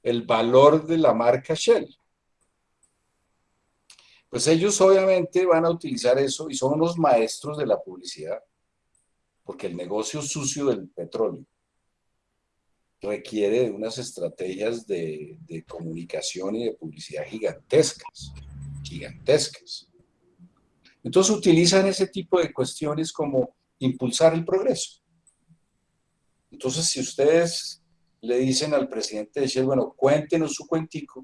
el valor de la marca Shell pues ellos obviamente van a utilizar eso y son unos maestros de la publicidad, porque el negocio sucio del petróleo requiere de unas estrategias de, comunicación y de publicidad gigantescas, gigantescas. Entonces utilizan ese tipo de cuestiones como impulsar el progreso. Entonces, si ustedes le dicen al presidente de Shell, bueno, cuéntenos su cuentico,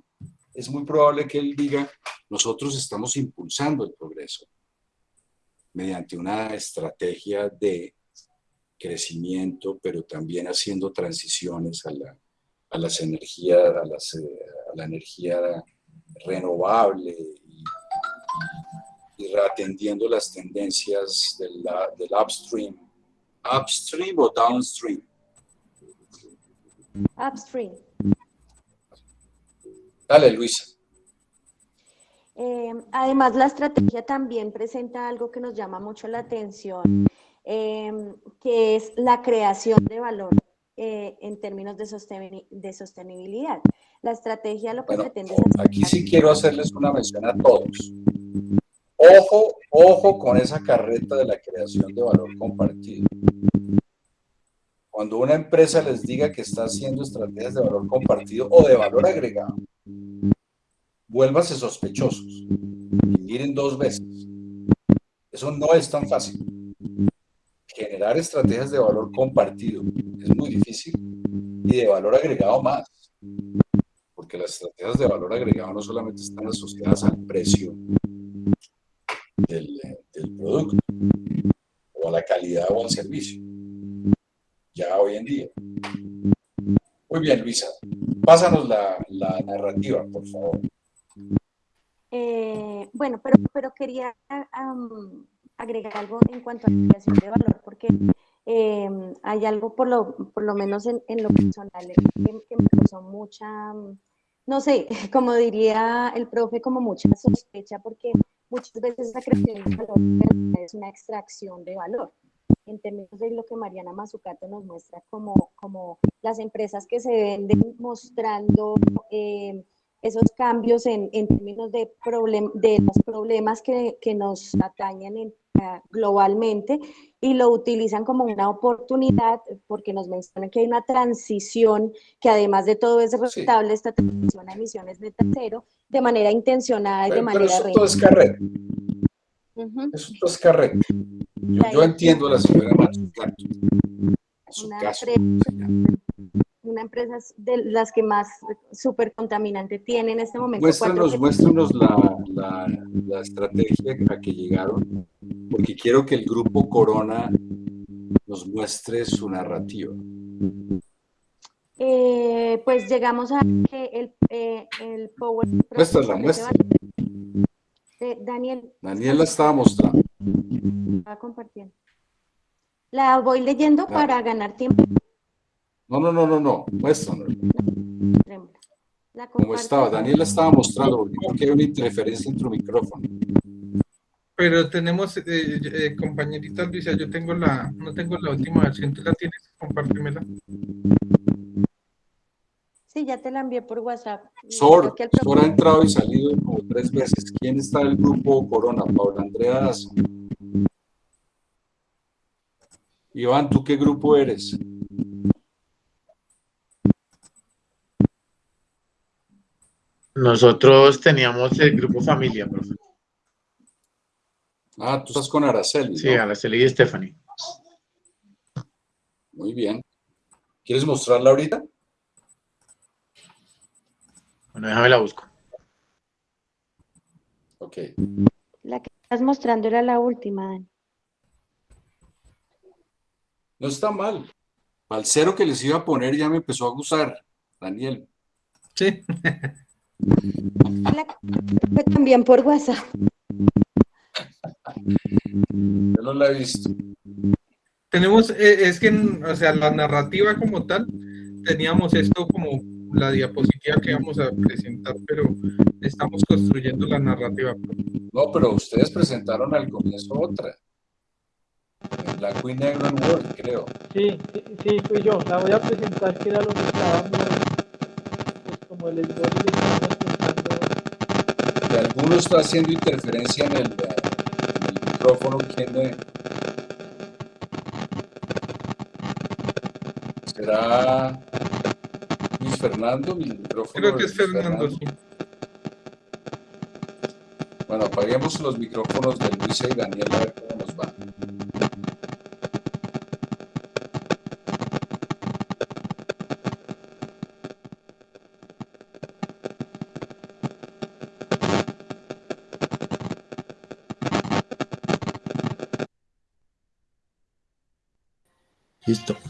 es muy probable que él diga, nosotros estamos impulsando el progreso mediante una estrategia de crecimiento, pero también haciendo transiciones a la, a las energías, a, las, a la energía renovable y, y, atendiendo las tendencias del, del upstream. ¿Upstream o downstream? Upstream. Dale, Luisa. Eh, además, la estrategia también presenta algo que nos llama mucho la atención, eh, que es la creación de valor eh, en términos de, de, sostenibilidad. La estrategia lo que pretende es... Aquí sí quiero hacerles una mención a todos. Ojo, ojo con esa carreta de la creación de valor compartido. Cuando una empresa les diga que está haciendo estrategias de valor compartido o de valor agregado, vuélvanse sospechosos y miren dos veces. Eso no es tan fácil. Generar estrategias de valor compartido es muy difícil y de valor agregado más. Porque las estrategias de valor agregado no solamente están asociadas al precio del, del producto o a la calidad o al servicio ya hoy en día. Muy bien, Luisa. Pásanos la, narrativa, por favor. Eh, bueno, pero, quería agregar algo en cuanto a la creación de valor, porque em, hay algo, por lo, por lo menos en, en lo personal, que, me causó mucha, no sé, como diría el profe, como mucha sospecha, porque muchas veces la creación de valor es una extracción de valor en términos de lo que Mariana Mazzucato nos muestra como, como las empresas que se venden mostrando eh, esos cambios en, en términos de, problem, de los problemas que, que nos atañen en, uh, globalmente y lo utilizan como una oportunidad porque nos mencionan que hay una transición que además de todo es rentable, sí. esta transición a emisiones de cero de manera intencionada y de manera pero eso todo es carrera. Uh -huh. Eso todo es. Yo, yo entiendo a la señora su una caso. Empresa, una empresa de las que más súper contaminante tiene en este momento. Muéstranos, muéstranos la, la, la, estrategia a que llegaron, porque quiero que el grupo Corona nos muestre su narrativa. Eh, pues llegamos a que el, eh, el Power... Muéstrala, muestra. Eh, Daniel. Daniel la estaba mostrando. Va compartiendo. La voy leyendo ah. para ganar tiempo. No, no, no, no, no. Muéstranos. Como estaba, Daniel la estaba mostrando, porque hay una interferencia entre micrófono. Pero tenemos, eh, eh, compañerita Luisa, yo tengo la, no tengo la última versión, ¿tú la tienes? Compártemela. Sí, ya te la envié por WhatsApp. Sor, Sor ha entrado y salido como tres veces. ¿Quién está del grupo Corona? Paula Andrea Daza. Iván, ¿tú qué grupo eres? Nosotros teníamos el grupo familia, profe. Ah, tú estás con Araceli. Sí, ¿no? Araceli y Stephanie. Muy bien. ¿Quieres mostrarla ahorita? Bueno, déjame la busco. Ok. La que estás mostrando era la última, Dani. No está mal. Al cero que les iba a poner ya me empezó a gustar, Daniel. Sí. Fue también por WhatsApp. Yo no la he visto. Tenemos, eh, es que, o sea, la narrativa como tal, teníamos esto como la diapositiva que vamos a presentar, pero estamos construyendo la narrativa. No, pero ustedes presentaron al comienzo otra. En blanco y negro en Word, creo. Sí, sí, sí, fui yo. La voy a presentar, que era lo que estábamos, pues, como el estábamos Y alguno está haciendo interferencia en el, en el micrófono. ¿Quién ¿Será Luis Fernando? Mi micrófono Creo que es Fernando. Bueno, apaguemos los micrófonos de Luisa y Daniel a ver cómo nos va. Listo.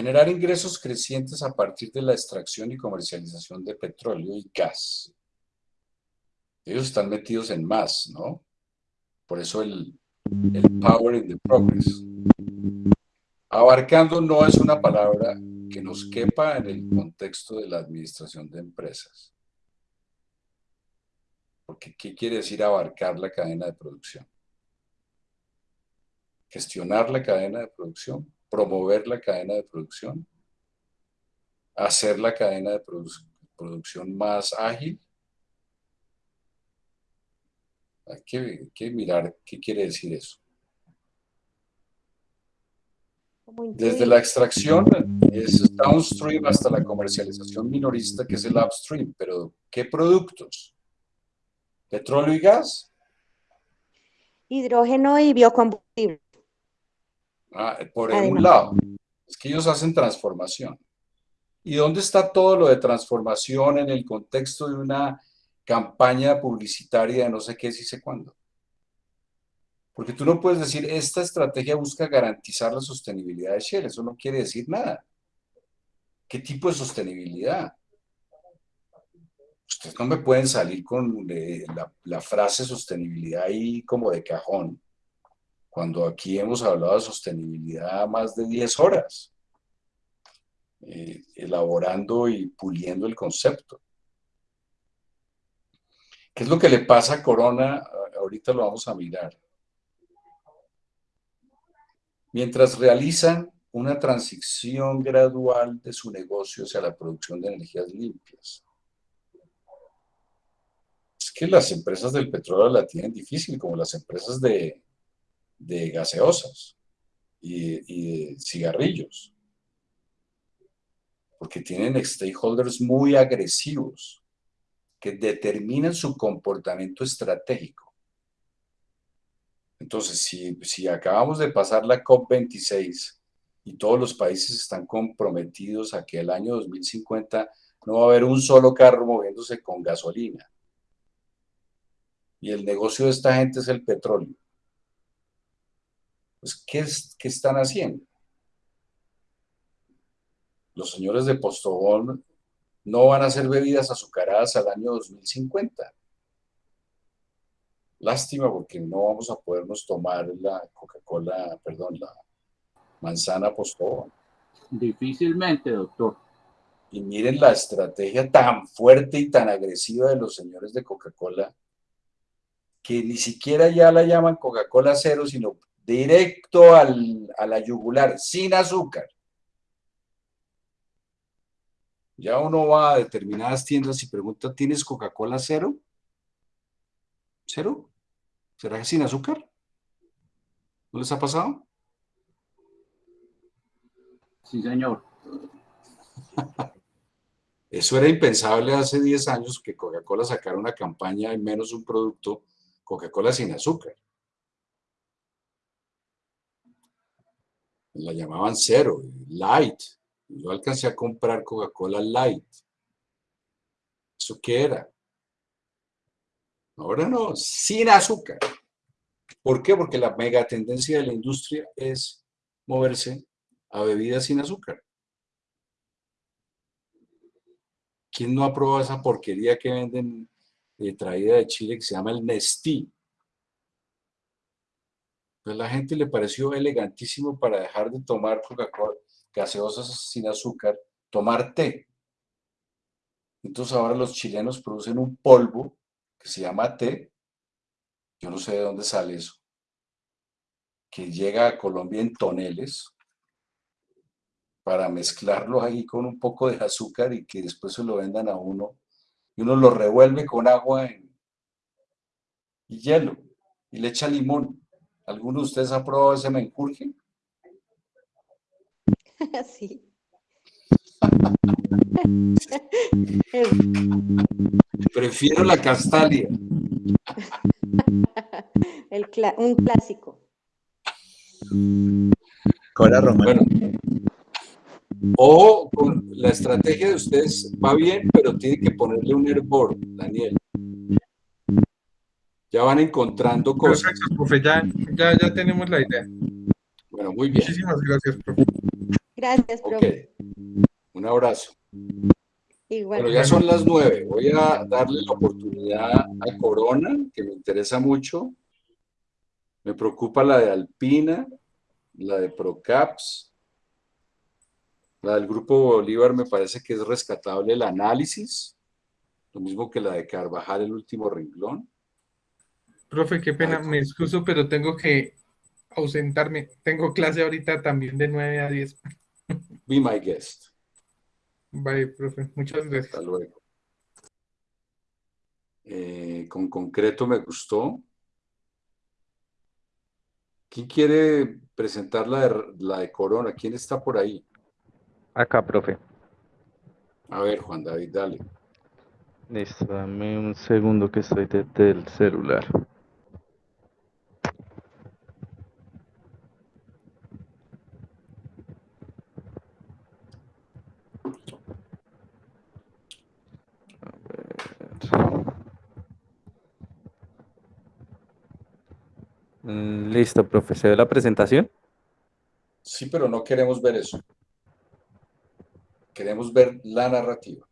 Generar ingresos crecientes a partir de la extracción y comercialización de petróleo y gas. Ellos están metidos en más, ¿no? Por eso el, el power in the progress. Abarcando no es una palabra que nos quepa en el contexto de la administración de empresas. Porque, ¿qué quiere decir abarcar la cadena de producción? Gestionar la cadena de producción, promover la cadena de producción, hacer la cadena de producción más ágil. Hay que, mirar qué quiere decir eso. Desde la extracción es downstream hasta la comercialización minorista, que es el upstream. Pero, ¿qué productos? ¿Petróleo y gas? Hidrógeno y biocombustible. Ah, por un lado, es que ellos hacen transformación. ¿Y dónde está todo lo de transformación en el contexto de una campaña publicitaria de no sé qué, si sé cuándo? Porque tú no puedes decir, esta estrategia busca garantizar la sostenibilidad de Shell, eso no quiere decir nada. ¿Qué tipo de sostenibilidad? Ustedes no me pueden salir con eh, la, la frase sostenibilidad ahí como de cajón cuando aquí hemos hablado de sostenibilidad más de 10 horas, eh, elaborando y puliendo el concepto. ¿Qué es lo que le pasa a Corona? Ahorita lo vamos a mirar. Mientras realizan una transición gradual de su negocio hacia la producción de energías limpias. Es que las empresas del petróleo la tienen difícil, como las empresas de, de gaseosas y, de cigarrillos. Porque tienen stakeholders muy agresivos que determinan su comportamiento estratégico. Entonces, si, si acabamos de pasar la COP26 y todos los países están comprometidos a que el año 2050 no va a haber un solo carro moviéndose con gasolina. Y el negocio de esta gente es el petróleo pues, ¿qué, están haciendo? Los señores de Postobón no van a hacer bebidas azucaradas al año 2050. Lástima porque no vamos a podernos tomar la Coca-Cola, perdón, la manzana Postobón. Difícilmente, doctor. Y miren la estrategia tan fuerte y tan agresiva de los señores de Coca-Cola, que ni siquiera ya la llaman Coca-Cola cero, sino directo al, a la yugular, sin azúcar. Ya uno va a determinadas tiendas y pregunta, ¿tienes Coca-Cola cero? ¿Cero? ¿Será que sin azúcar? ¿No les ha pasado? Sí, señor. Eso era impensable hace 10 años que Coca-Cola sacara una campaña y menos un producto Coca-Cola sin azúcar. La llamaban cero, light. Yo alcancé a comprar Coca-Cola light. ¿Eso qué era? Ahora no, sin azúcar. ¿Por qué? Porque la mega tendencia de la industria es moverse a bebidas sin azúcar. ¿Quién no ha esa porquería que venden de traída de Chile que se llama el Nestí? La gente le pareció elegantísimo para dejar de tomar Coca-Cola, gaseosas sin azúcar, tomar té. Entonces ahora los chilenos producen un polvo que se llama té. Yo no sé de dónde sale eso. Que llega a Colombia en toneles para mezclarlo ahí con un poco de azúcar y que después se lo vendan a uno. Y uno lo revuelve con agua y hielo y le echa limón. ¿Alguno de ustedes ha probado ese menjurje? Sí. Prefiero la castalia. un clásico. Cola romana. O con la estrategia de ustedes va bien, pero tiene que ponerle un hervor, Daniel. Ya van encontrando cosas. Perfecto, profe, ya, ya, ya tenemos la idea. Bueno, muy bien. Muchísimas gracias, profe. Gracias, profe. Un abrazo. Igual. Bueno, ya son las nueve. Voy a darle la oportunidad a Corona, que me interesa mucho. Me preocupa la de Alpina, la de Procaps, la del Grupo Bolívar me parece que es rescatable el análisis, lo mismo que la de Carvajal, el último renglón. Profe, qué pena, me excuso, pero tengo que ausentarme. Tengo clase ahorita también de 9 a 10. Be my guest. Bye, profe. Muchas gracias. Hasta luego. Eh, con concreto me gustó. ¿Quién quiere presentar la de, la de Corona? ¿Quién está por ahí? Acá, profe. A ver, Juan David, dale. Listo, dame un segundo que estoy desde el celular. Listo, profe. ¿Se ve la presentación? Sí, pero no queremos ver eso. Queremos ver la narrativa.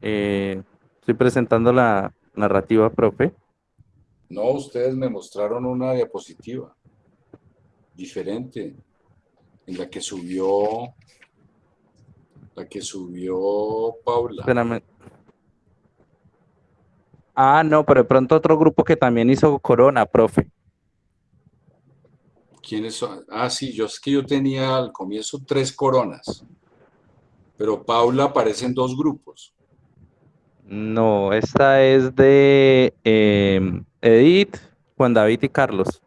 Eh, estoy presentando la narrativa, profe. No, ustedes me mostraron una diapositiva diferente, en la que subió, la que subió Paula. Espérame. Ah, no, pero de pronto otro grupo que también hizo Corona, profe. ¿Quiénes son? Ah, sí, yo es que yo tenía al comienzo tres coronas, pero Paula aparece en dos grupos. No, esta es de em, Edith, Juan David y Carlos.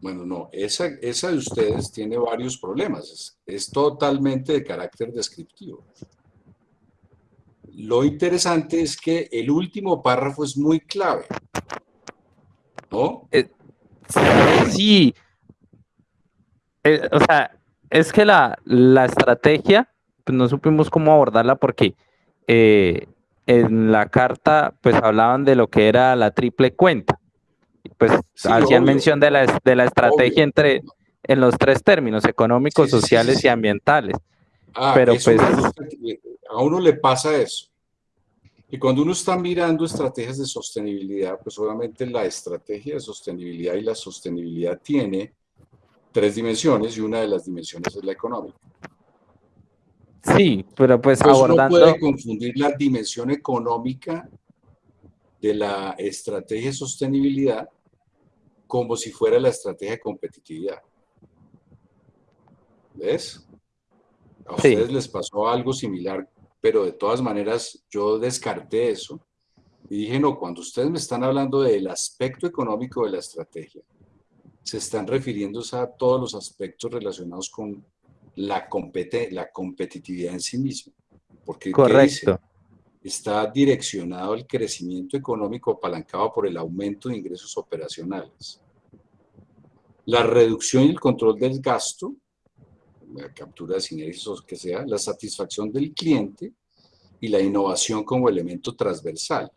Bueno, no, esa, esa de ustedes tiene varios problemas, es totalmente de carácter descriptivo. Lo interesante es que el último párrafo es muy clave. ¿No? Eh, sí. Eh, o sea, es que la, estrategia, pues no supimos cómo abordarla porque eh, en la carta, pues hablaban de lo que era la triple cuenta. Pues hacían mención de la, de la estrategia entre en los tres términos, económicos, sociales y ambientales. Ah, pero pues a uno le pasa eso. Y cuando uno está mirando estrategias de sostenibilidad, pues obviamente la estrategia de sostenibilidad y la sostenibilidad tiene tres dimensiones y una de las dimensiones es la económica. Sí, pero pues abordando... no puede confundir la dimensión económica de la estrategia de sostenibilidad como si fuera la estrategia de competitividad. ¿Ves? A ustedes les pasó algo similar, pero de todas maneras yo descarté eso y dije, no, cuando ustedes me están hablando del aspecto económico de la estrategia, se están refiriendo a todos los aspectos relacionados con la, la competitividad en sí misma. Porque Correcto. está direccionado al crecimiento económico apalancado por el aumento de ingresos operacionales. La reducción y el control del gasto la captura de sinergias o que sea, la satisfacción del cliente y la innovación como elemento transversal.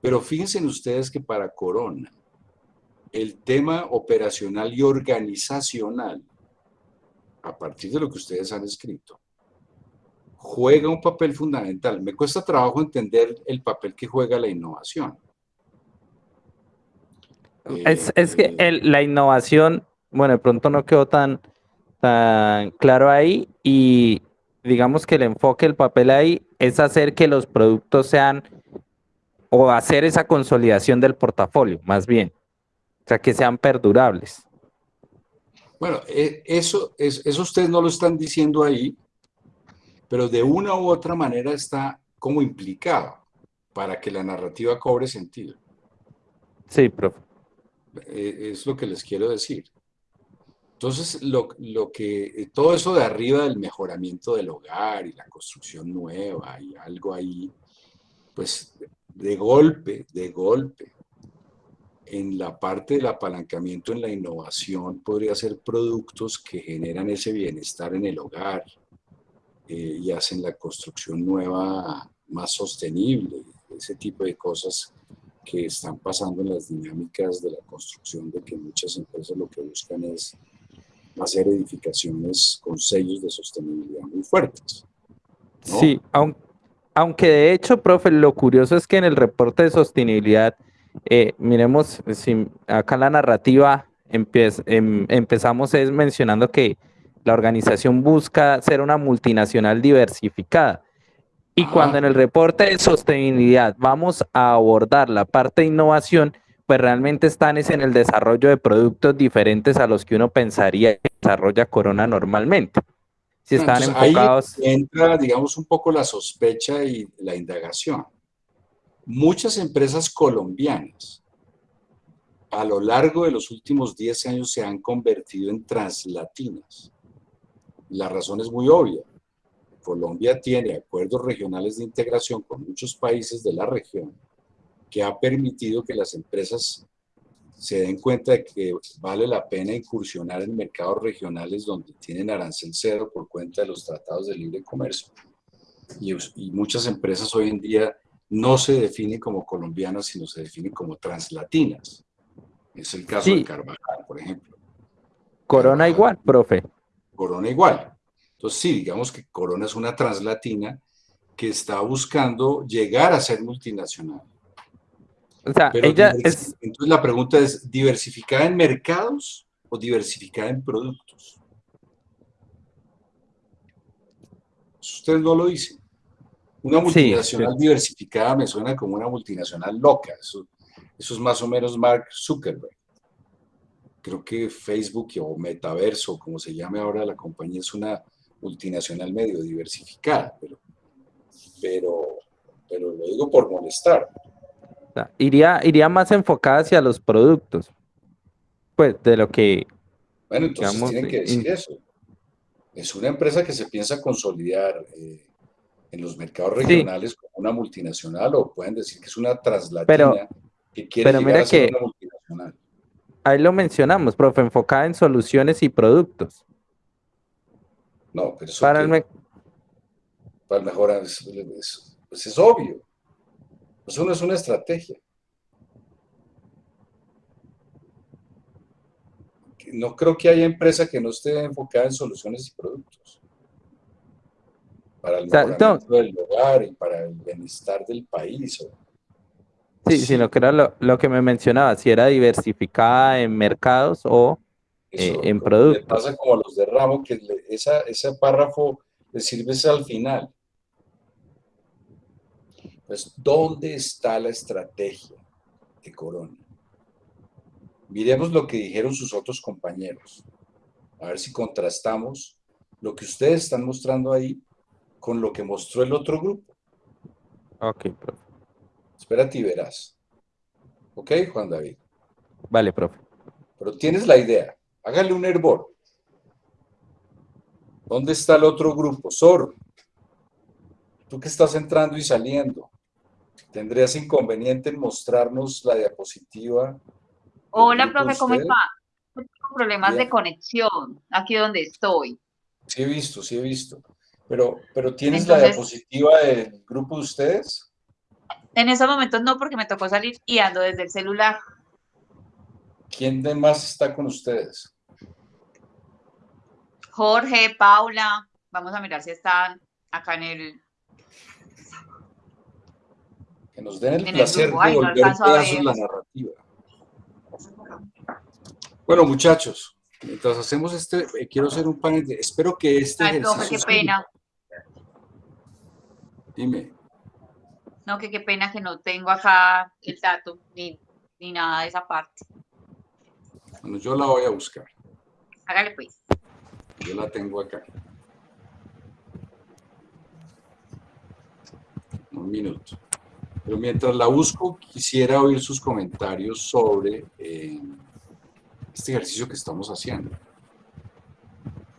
Pero fíjense ustedes que para Corona, el tema operacional y organizacional, a partir de lo que ustedes han escrito, juega un papel fundamental. Me cuesta trabajo entender el papel que juega la innovación. Es, que eh, la innovación, bueno, de pronto no quedó tan, tan claro ahí y digamos que el enfoque, el papel ahí es hacer que los productos sean o hacer esa consolidación del portafolio, más bien, o sea, que sean perdurables. Bueno, e, eso, eso ustedes no lo están diciendo ahí, pero de una u otra manera está como implicado para que la narrativa cobre sentido. Sí, profe. E, es lo que les quiero decir. Entonces, lo, que, eh, todo eso de arriba del mejoramiento del hogar y la construcción nueva y algo ahí, pues de golpe, de golpe, en la parte del apalancamiento en la innovación podría ser productos que generan ese bienestar en el hogar eh, y hacen la construcción nueva más sostenible, ese tipo de cosas que están pasando en las dinámicas de la construcción, de que muchas empresas lo que buscan es hacer edificaciones con sellos de sostenibilidad muy fuertes. Sí, aunque de hecho, profe, lo curioso es que en el reporte de sostenibilidad eh, miremos, si acá la narrativa em, empezamos es mencionando que la organización busca ser una multinacional diversificada. Y cuando en el reporte de sostenibilidad vamos a abordar la parte de innovación, pues realmente están es en el desarrollo de productos diferentes a los que uno pensaría que desarrolla Corona normalmente. Si están enfocados... Ahí entra, digamos, un poco la sospecha y la indagación muchas empresas colombianas a lo largo de los últimos 10 años se han convertido en translatinas. La razón es muy obvia. Colombia tiene acuerdos regionales de integración con muchos países de la región que ha permitido que las empresas se den cuenta de que vale la pena incursionar en mercados regionales donde tienen arancel cero por cuenta de los tratados de libre comercio. Y, y muchas empresas hoy en día no se definen como colombianas, sino se definen como translatinas. Es el caso de Carvajal, por ejemplo. Corona igual, profe. Corona igual. Entonces sí, digamos que Corona es una translatina que está buscando llegar a ser multinacional. O sea, ella es... Entonces la pregunta es, ¿diversificada en mercados o diversificada en productos? Ustedes no lo dicen. Una multinacional diversificada me suena como una multinacional loca. Eso, eso es más o menos Mark Zuckerberg. Creo que Facebook o Metaverso, como se llame ahora la compañía, es una multinacional medio diversificada, pero, pero, pero lo digo por molestar. Iría, iría más enfocada hacia los productos, pues de lo que... Bueno, entonces tienen que decir eso. Es una empresa que se piensa consolidar, eh, en los mercados regionales como una multinacional o pueden decir que es una traslatina que quiere llegar a ser una multinacional. Ahí lo mencionamos, profe, enfocada en soluciones y productos. No, pero eso para, el para mejorar, pues es obvio. Eso no es una estrategia. No creo que haya empresa que no esté enfocada en soluciones y productos para el mejoramiento del hogar y para el bienestar del país. Sí, sino que era lo, que me mencionaba, si era diversificada en mercados o eh, en productos. Le pasa como los de Ramo, que esa, ese párrafo le sirve al final. Pues, ¿dónde está la estrategia de Corona? Miremos lo que dijeron sus otros compañeros. A ver si contrastamos lo que ustedes están mostrando ahí con lo que mostró el otro grupo. Ok, profe. Espérate y verás. ¿Ok, Juan David? Vale, profe. Pero tienes la idea. Hágale un hervor. ¿Dónde está el otro grupo? Sor, tú que estás entrando y saliendo, ¿tendrías inconveniente en mostrarnos la diapositiva? Hola, profe, ¿cómo está? Tengo problemas de conexión aquí donde estoy. Sí he visto, sí he visto. Pero, pero ¿tienes la diapositiva del grupo de ustedes? En esos momentos no, porque me tocó salir y ando desde el celular. ¿Quién de más está con ustedes? Jorge, Paula. Vamos a mirar si están acá en el... Que nos den el placer de volver pedazos la narrativa. Bueno, muchachos, mientras hacemos este, eh, quiero hacer un panel de... Espero que este Ay, ejercicio... qué pena. Dime. No, que qué pena que no tengo acá el dato ni, nada de esa parte. Bueno, yo la voy a buscar. Hágale pues. Yo la tengo acá. Un minuto. Pero mientras la busco, quisiera oír sus comentarios sobre eh, este ejercicio que estamos haciendo.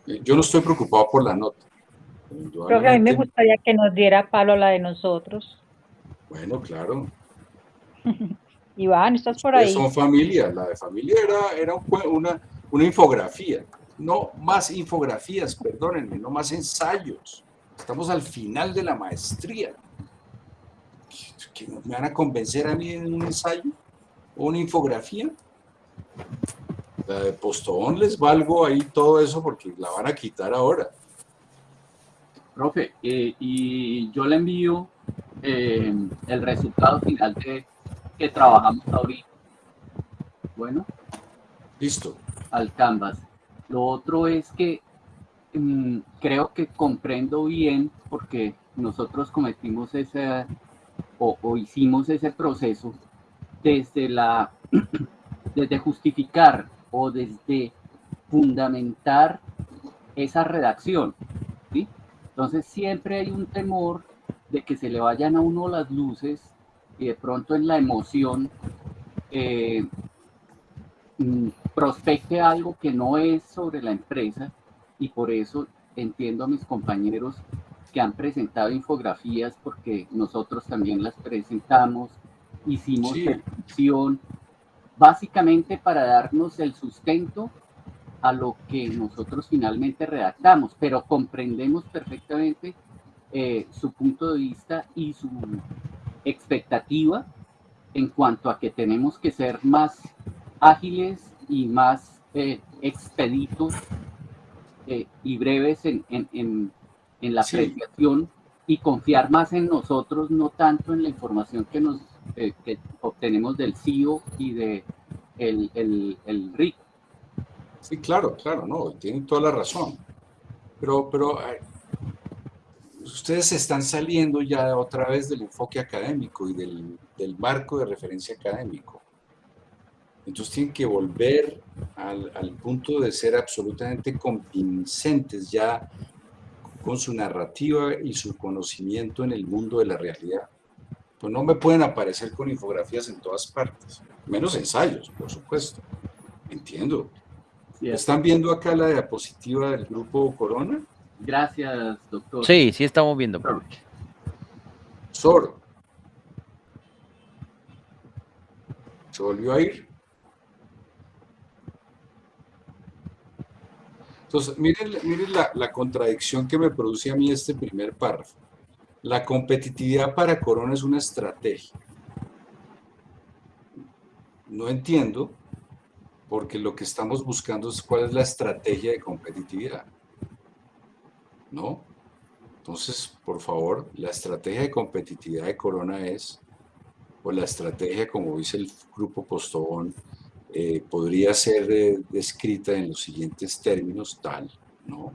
Eh, yo no estoy preocupado por la nota. Creo que a mí me gustaría que nos diera palo la de nosotros. Bueno, claro. Iván, ¿estás por ahí? Son familia, la de familia era, era una, una infografía, no más infografías, perdónenme, no más ensayos. Estamos al final de la maestría. ¿Que me van a convencer a mí en un ensayo o una infografía? La de Postón les valgo ahí todo eso porque la van a quitar ahora. Profe, eh, y yo le envío eh, el resultado final de que trabajamos ahorita. Bueno. Listo. Al Canvas. Lo otro es que mm, creo que comprendo bien porque nosotros cometimos ese o, hicimos ese proceso desde la desde justificar o desde fundamentar esa redacción. ¿sí? Entonces siempre hay un temor de que se le vayan a uno las luces y de pronto en la emoción eh, mm, prospecte algo que no es sobre la empresa y por eso entiendo a mis compañeros que han presentado infografías porque nosotros también las presentamos, hicimos sí. básicamente para darnos el sustento a lo que nosotros finalmente redactamos, pero comprendemos perfectamente eh, su punto de vista y su expectativa en cuanto a que tenemos que ser más ágiles y más eh, expeditos eh, y breves en, en, en, la apreciación y confiar más en nosotros, no tanto en la información que nos que obtenemos del CEO y de el, el, el RIC. Sí, claro, claro, no, tienen toda la razón. Pero, pero ustedes están saliendo ya otra vez del enfoque académico y del, del marco de referencia académico. Entonces tienen que volver al, al, punto de ser absolutamente convincentes ya con su narrativa y su conocimiento en el mundo de la realidad. Pues no me pueden aparecer con infografías en todas partes, menos ensayos, por supuesto. Entiendo. ¿Están viendo acá la diapositiva del grupo Corona? Gracias, doctor. Sí, sí estamos viendo. Sor. ¿Se volvió a ir? Entonces, miren, miren la, la, contradicción que me produce a mí este primer párrafo. La competitividad para Corona es una estrategia. No entiendo, porque lo que estamos buscando es cuál es la estrategia de competitividad. ¿no? Entonces, por favor, la estrategia de competitividad de Corona es, o la estrategia, como dice el grupo Postobón, eh, podría ser eh, descrita en los siguientes términos tal, ¿no?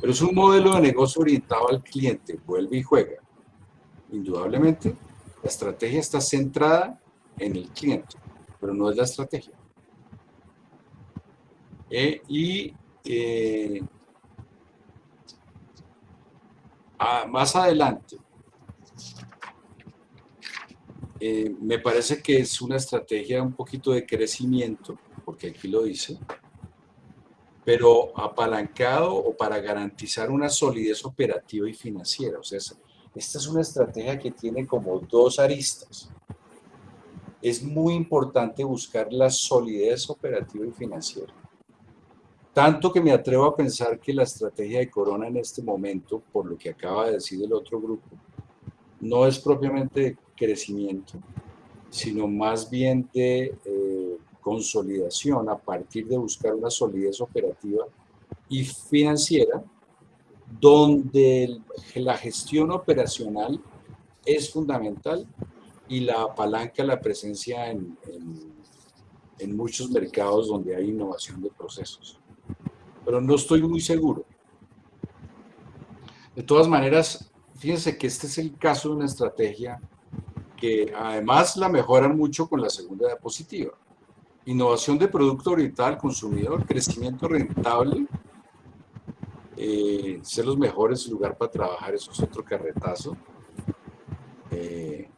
Pero es un modelo de negocio orientado al cliente, vuelve y juega. Indudablemente, la estrategia está centrada en el cliente, pero no es la estrategia. Eh, y Ah, más adelante, eh, me parece que es una estrategia un poquito de crecimiento, porque aquí lo dice, pero apalancado o para garantizar una solidez operativa y financiera. O sea, esta es una estrategia que tiene como dos aristas. Es muy importante buscar la solidez operativa y financiera. Tanto que me atrevo a pensar que la estrategia de Corona en este momento, por lo que acaba de decir el otro grupo, no es propiamente crecimiento, sino más bien de eh, consolidación a partir de buscar una solidez operativa y financiera, donde la gestión operacional es fundamental y la apalanca la presencia en, en muchos mercados donde hay innovación de procesos pero no estoy muy seguro. De todas maneras, fíjense que este es el caso de una estrategia que además la mejoran mucho con la segunda diapositiva. Innovación de producto oriental al consumidor, crecimiento rentable, eh, ser los mejores lugar para trabajar, eso es otro carretazo. Eh,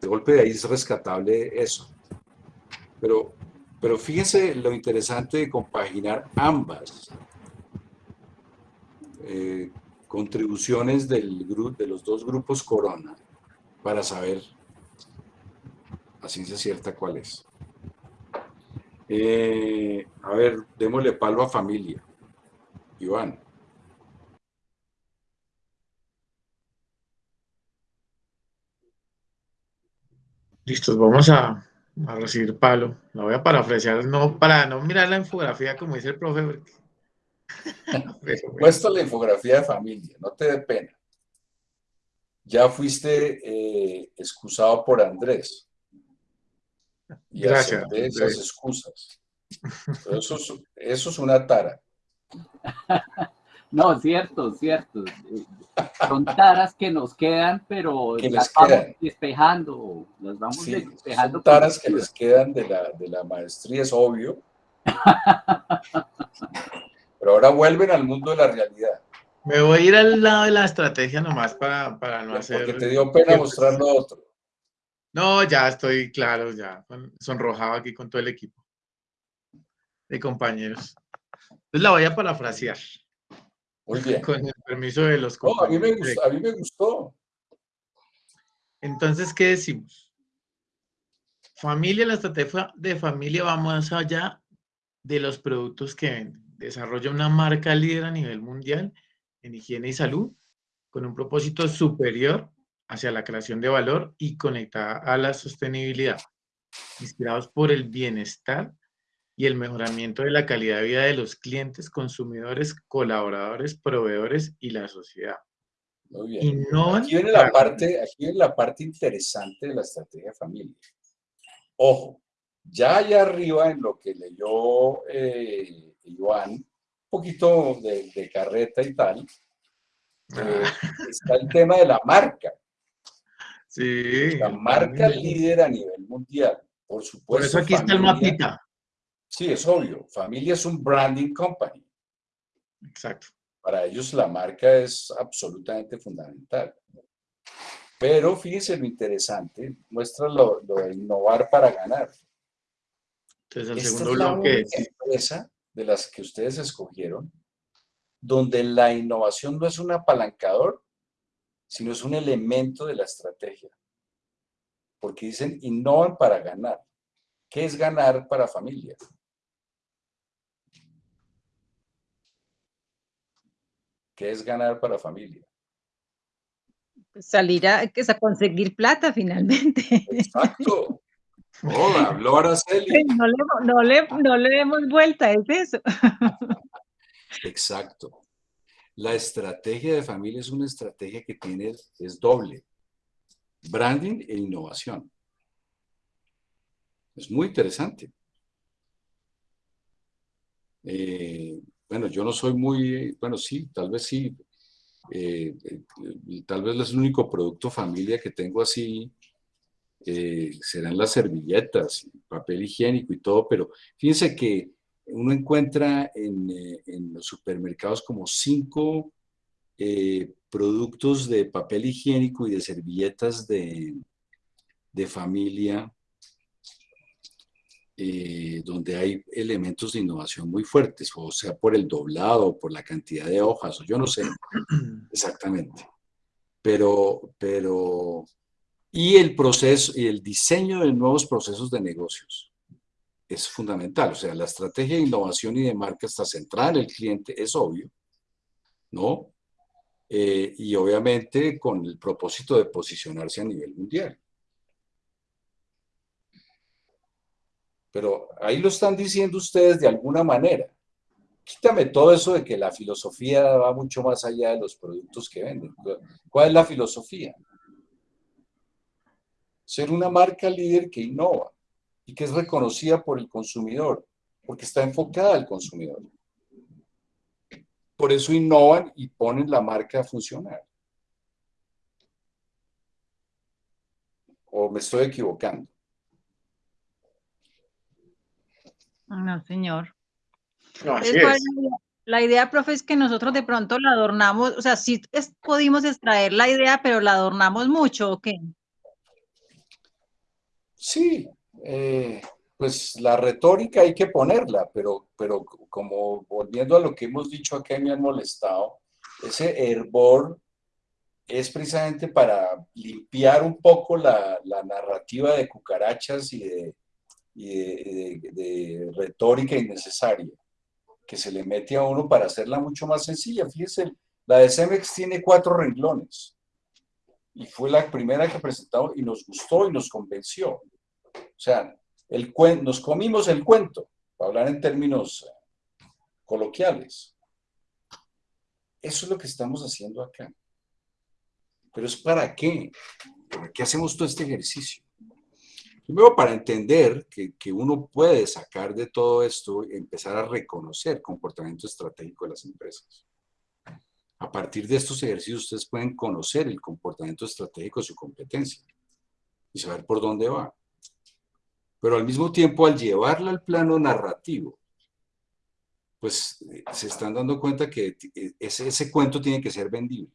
de golpe de ahí es rescatable eso. Pero, pero fíjense lo interesante de compaginar ambas. Eh, contribuciones del grupo, de los dos grupos Corona para saber a ciencia cierta cuál es. Eh, a ver, démosle palo a familia. Iván. Listos, vamos a, recibir palo. La voy a parafrasear, no para no mirar la infografía como dice el profe. Puesto la infografía de familia, no te dé pena. Ya fuiste eh, excusado por Andrés. Y Gracias. De esas excusas. Eso es, eso es una tara. No, cierto, cierto. Son taras que nos quedan, pero las vamos despejando, las vamos despejando. Son taras que les quedan de la, de la maestría, es obvio. pero ahora vuelven al mundo de la realidad. Me voy a ir al lado de la estrategia nomás para, para no hacer... Porque te dio pena mostrar lo otro. No, ya estoy claro, ya sonrojado aquí con todo el equipo de compañeros. Entonces la voy a parafrasear. Muy bien. Con el permiso de los compañeros. a, mí me gustó, a mí me gustó. Entonces, ¿qué decimos? Familia, la estrategia de familia va más allá de los productos que venden. Desarrolla una marca líder a nivel mundial en higiene y salud con un propósito superior hacia la creación de valor y conectada a la sostenibilidad, inspirados por el bienestar y el mejoramiento de la calidad de vida de los clientes, consumidores, colaboradores, proveedores y la sociedad. Muy bien. aquí, viene la parte, aquí viene la parte interesante de la estrategia de familia. Ojo, ya allá arriba en lo que leyó eh, Iván, un poquito de, carreta y tal, eh, ah. está el tema de la marca. Sí. La marca líder a nivel mundial, por supuesto. Por eso aquí está el mapita. Sí, es obvio. Familia es un branding company. Exacto. Para ellos la marca es absolutamente fundamental. Pero fíjense lo interesante, muestra lo, de innovar para ganar. Entonces, el segundo bloque es la empresa de las que ustedes escogieron, donde la innovación no es un apalancador, sino es un elemento de la estrategia. Porque dicen innovan para ganar. ¿Qué es ganar para familias? ¿Qué es ganar para familia? Pues salir a, a conseguir plata finalmente. Exacto. Hola, habló Araceli. No le, no, le, no le demos vuelta, es eso. Exacto. La estrategia de familia es una estrategia que tiene, es doble. Branding e innovación. Es muy interesante. Eh, bueno, yo no soy muy, bueno, sí, tal vez sí, eh, eh, tal vez es el único producto familia que tengo así, eh, serán las servilletas, papel higiénico y todo, pero fíjense que uno encuentra en, los supermercados como cinco productos de papel higiénico y de servilletas de, de familia eh, donde hay elementos de innovación muy fuertes, o sea, por el doblado, por la cantidad de hojas, o yo no sé exactamente. Pero, pero, y el proceso, y el diseño de nuevos procesos de negocios es fundamental. O sea, la estrategia de innovación y de marca está centrada en el cliente, es obvio, ¿no? Eh, y obviamente con el propósito de posicionarse a nivel mundial. pero ahí lo están diciendo ustedes de alguna manera. Quítame todo eso de que la filosofía va mucho más allá de los productos que venden. ¿Cuál es la filosofía? Ser una marca líder que innova y que es reconocida por el consumidor, porque está enfocada al consumidor. Por eso innovan y ponen la marca a funcionar. ¿O me estoy equivocando? No, señor. La idea, profe, es que nosotros de pronto la adornamos, o sea, sí pudimos extraer la idea, pero la adornamos mucho, ¿o qué? Sí, eh, pues la retórica hay que ponerla, pero, pero como volviendo a lo que hemos dicho acá me han molestado, ese hervor es precisamente para limpiar un poco la, narrativa de cucarachas y, de, de, retórica innecesaria que se le mete a uno para hacerla mucho más sencilla. Fíjense, la de Cemex tiene cuatro renglones y fue la primera que presentamos y nos gustó y nos convenció. O sea, el nos comimos el cuento, para hablar en términos eh, coloquiales. Eso es lo que estamos haciendo acá. Pero es para qué? ¿Para qué hacemos todo este ejercicio? Primero, para entender que, que, uno puede sacar de todo esto y empezar a reconocer comportamiento estratégico de las empresas. A partir de estos ejercicios, ustedes pueden conocer el comportamiento estratégico de su competencia y saber por dónde va. Pero al mismo tiempo, al llevarla al plano narrativo, pues eh, se están dando cuenta que eh, ese, ese cuento tiene que ser vendible.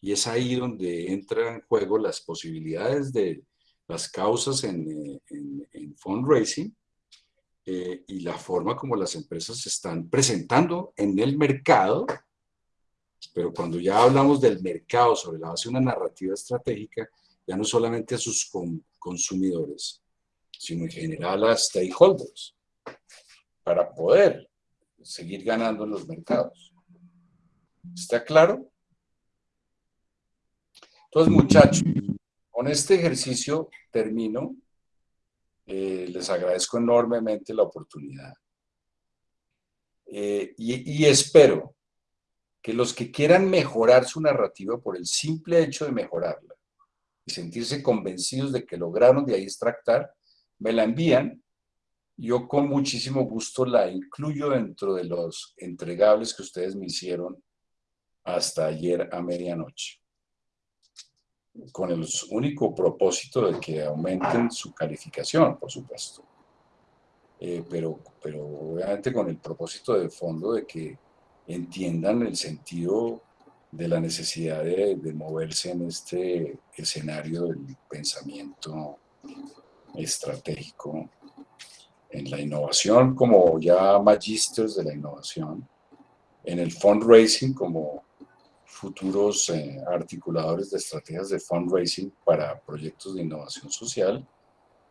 Y es ahí donde entran en juego las posibilidades de las causas en, eh, en, fundraising eh, y la forma como las empresas se están presentando en el mercado. Pero cuando ya hablamos del mercado sobre la base de una narrativa estratégica, ya no solamente a sus consumidores, sino en general a stakeholders, para poder seguir ganando en los mercados. ¿Está claro? Entonces, muchachos, con este ejercicio termino. Eh, les agradezco enormemente la oportunidad. Eh, y, espero que los que quieran mejorar su narrativa por el simple hecho de mejorarla y sentirse convencidos de que lograron de ahí extractar, me la envían. Yo con muchísimo gusto la incluyo dentro de los entregables que ustedes me hicieron hasta ayer a medianoche con el único propósito de que aumenten su calificación, por supuesto. Eh, pero, pero obviamente con el propósito de fondo de que entiendan el sentido de la necesidad de, moverse en este escenario del pensamiento estratégico, en la innovación como ya magisters de la innovación, en el fundraising como futuros eh, articuladores de estrategias de fundraising para proyectos de innovación social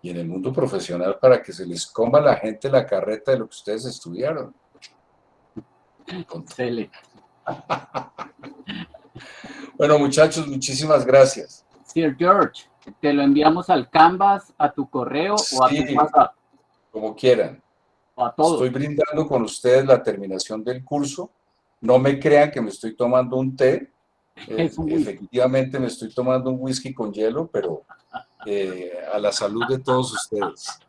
y en el mundo profesional para que se les coma la gente la carreta de lo que ustedes estudiaron. Bueno, muchachos, muchísimas gracias. Sir George, te lo enviamos al Canvas, a tu correo o a tu WhatsApp. Como quieran. A todos. Estoy brindando con ustedes la terminación del curso no me crean que me estoy tomando un té. Eh, efectivamente me estoy tomando un whisky con hielo, pero eh, a la salud de todos ustedes.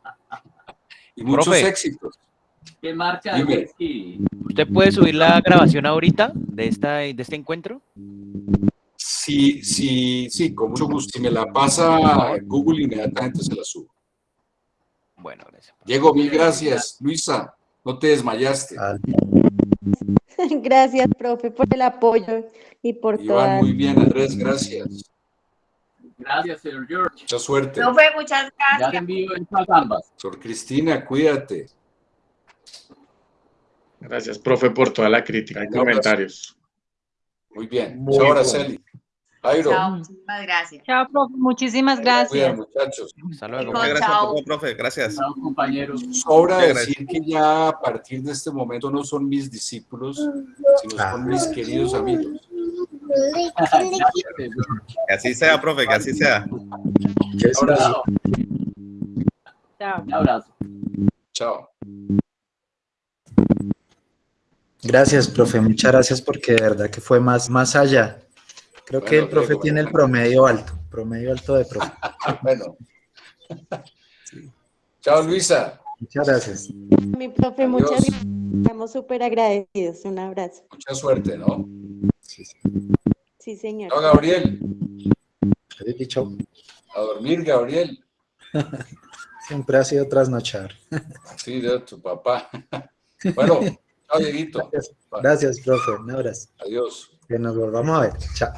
Y muchos éxitos. ¿Qué marca de whisky? ¿Usted puede subir la grabación ahorita de, esta, de este encuentro? Sí, sí, sí, con mucho gusto. Si me la pasa Google, inmediatamente se la subo. Bueno, gracias. Diego, mil gracias. Luisa, no te desmayaste. Gracias, profe, por el apoyo y por todo. Muy bien, Andrés, gracias. Gracias, señor George. Mucha suerte. Profe, muchas gracias. Ya te envío estas ambas. Sor Cristina, cuídate. Gracias, profe, por toda la crítica y comentarios. Muy bien. Chao, Araceli. Jairo. Chao, muchísimas gracias. Chao, profe, muchísimas gracias. Muchachos. Hasta luego. Muchas gracias, chao. profe. Gracias. Chao, compañeros. Sobra decir que ya a partir de este momento no son mis discípulos, sino son mis queridos amigos. que así sea, profe, que así sea. Un abrazo. Chao. Un abrazo. Chao. Gracias, profe. Muchas gracias porque de verdad que fue más, más allá Creo que el profe tiene el promedio alto, promedio alto de profe. bueno. Chao, Luisa. Muchas gracias. Mi profe, muchas gracias. Estamos súper agradecidos. Un abrazo. Mucha suerte, ¿no? Sí, sí. señor. Chao, Gabriel. Dicho. A dormir, Gabriel. Siempre ha sido trasnochar. Sí, de tu papá. Bueno, chao, Dieguito. Gracias, gracias profe. Un abrazo. Adiós. Que nos volvamos a ver. Chao.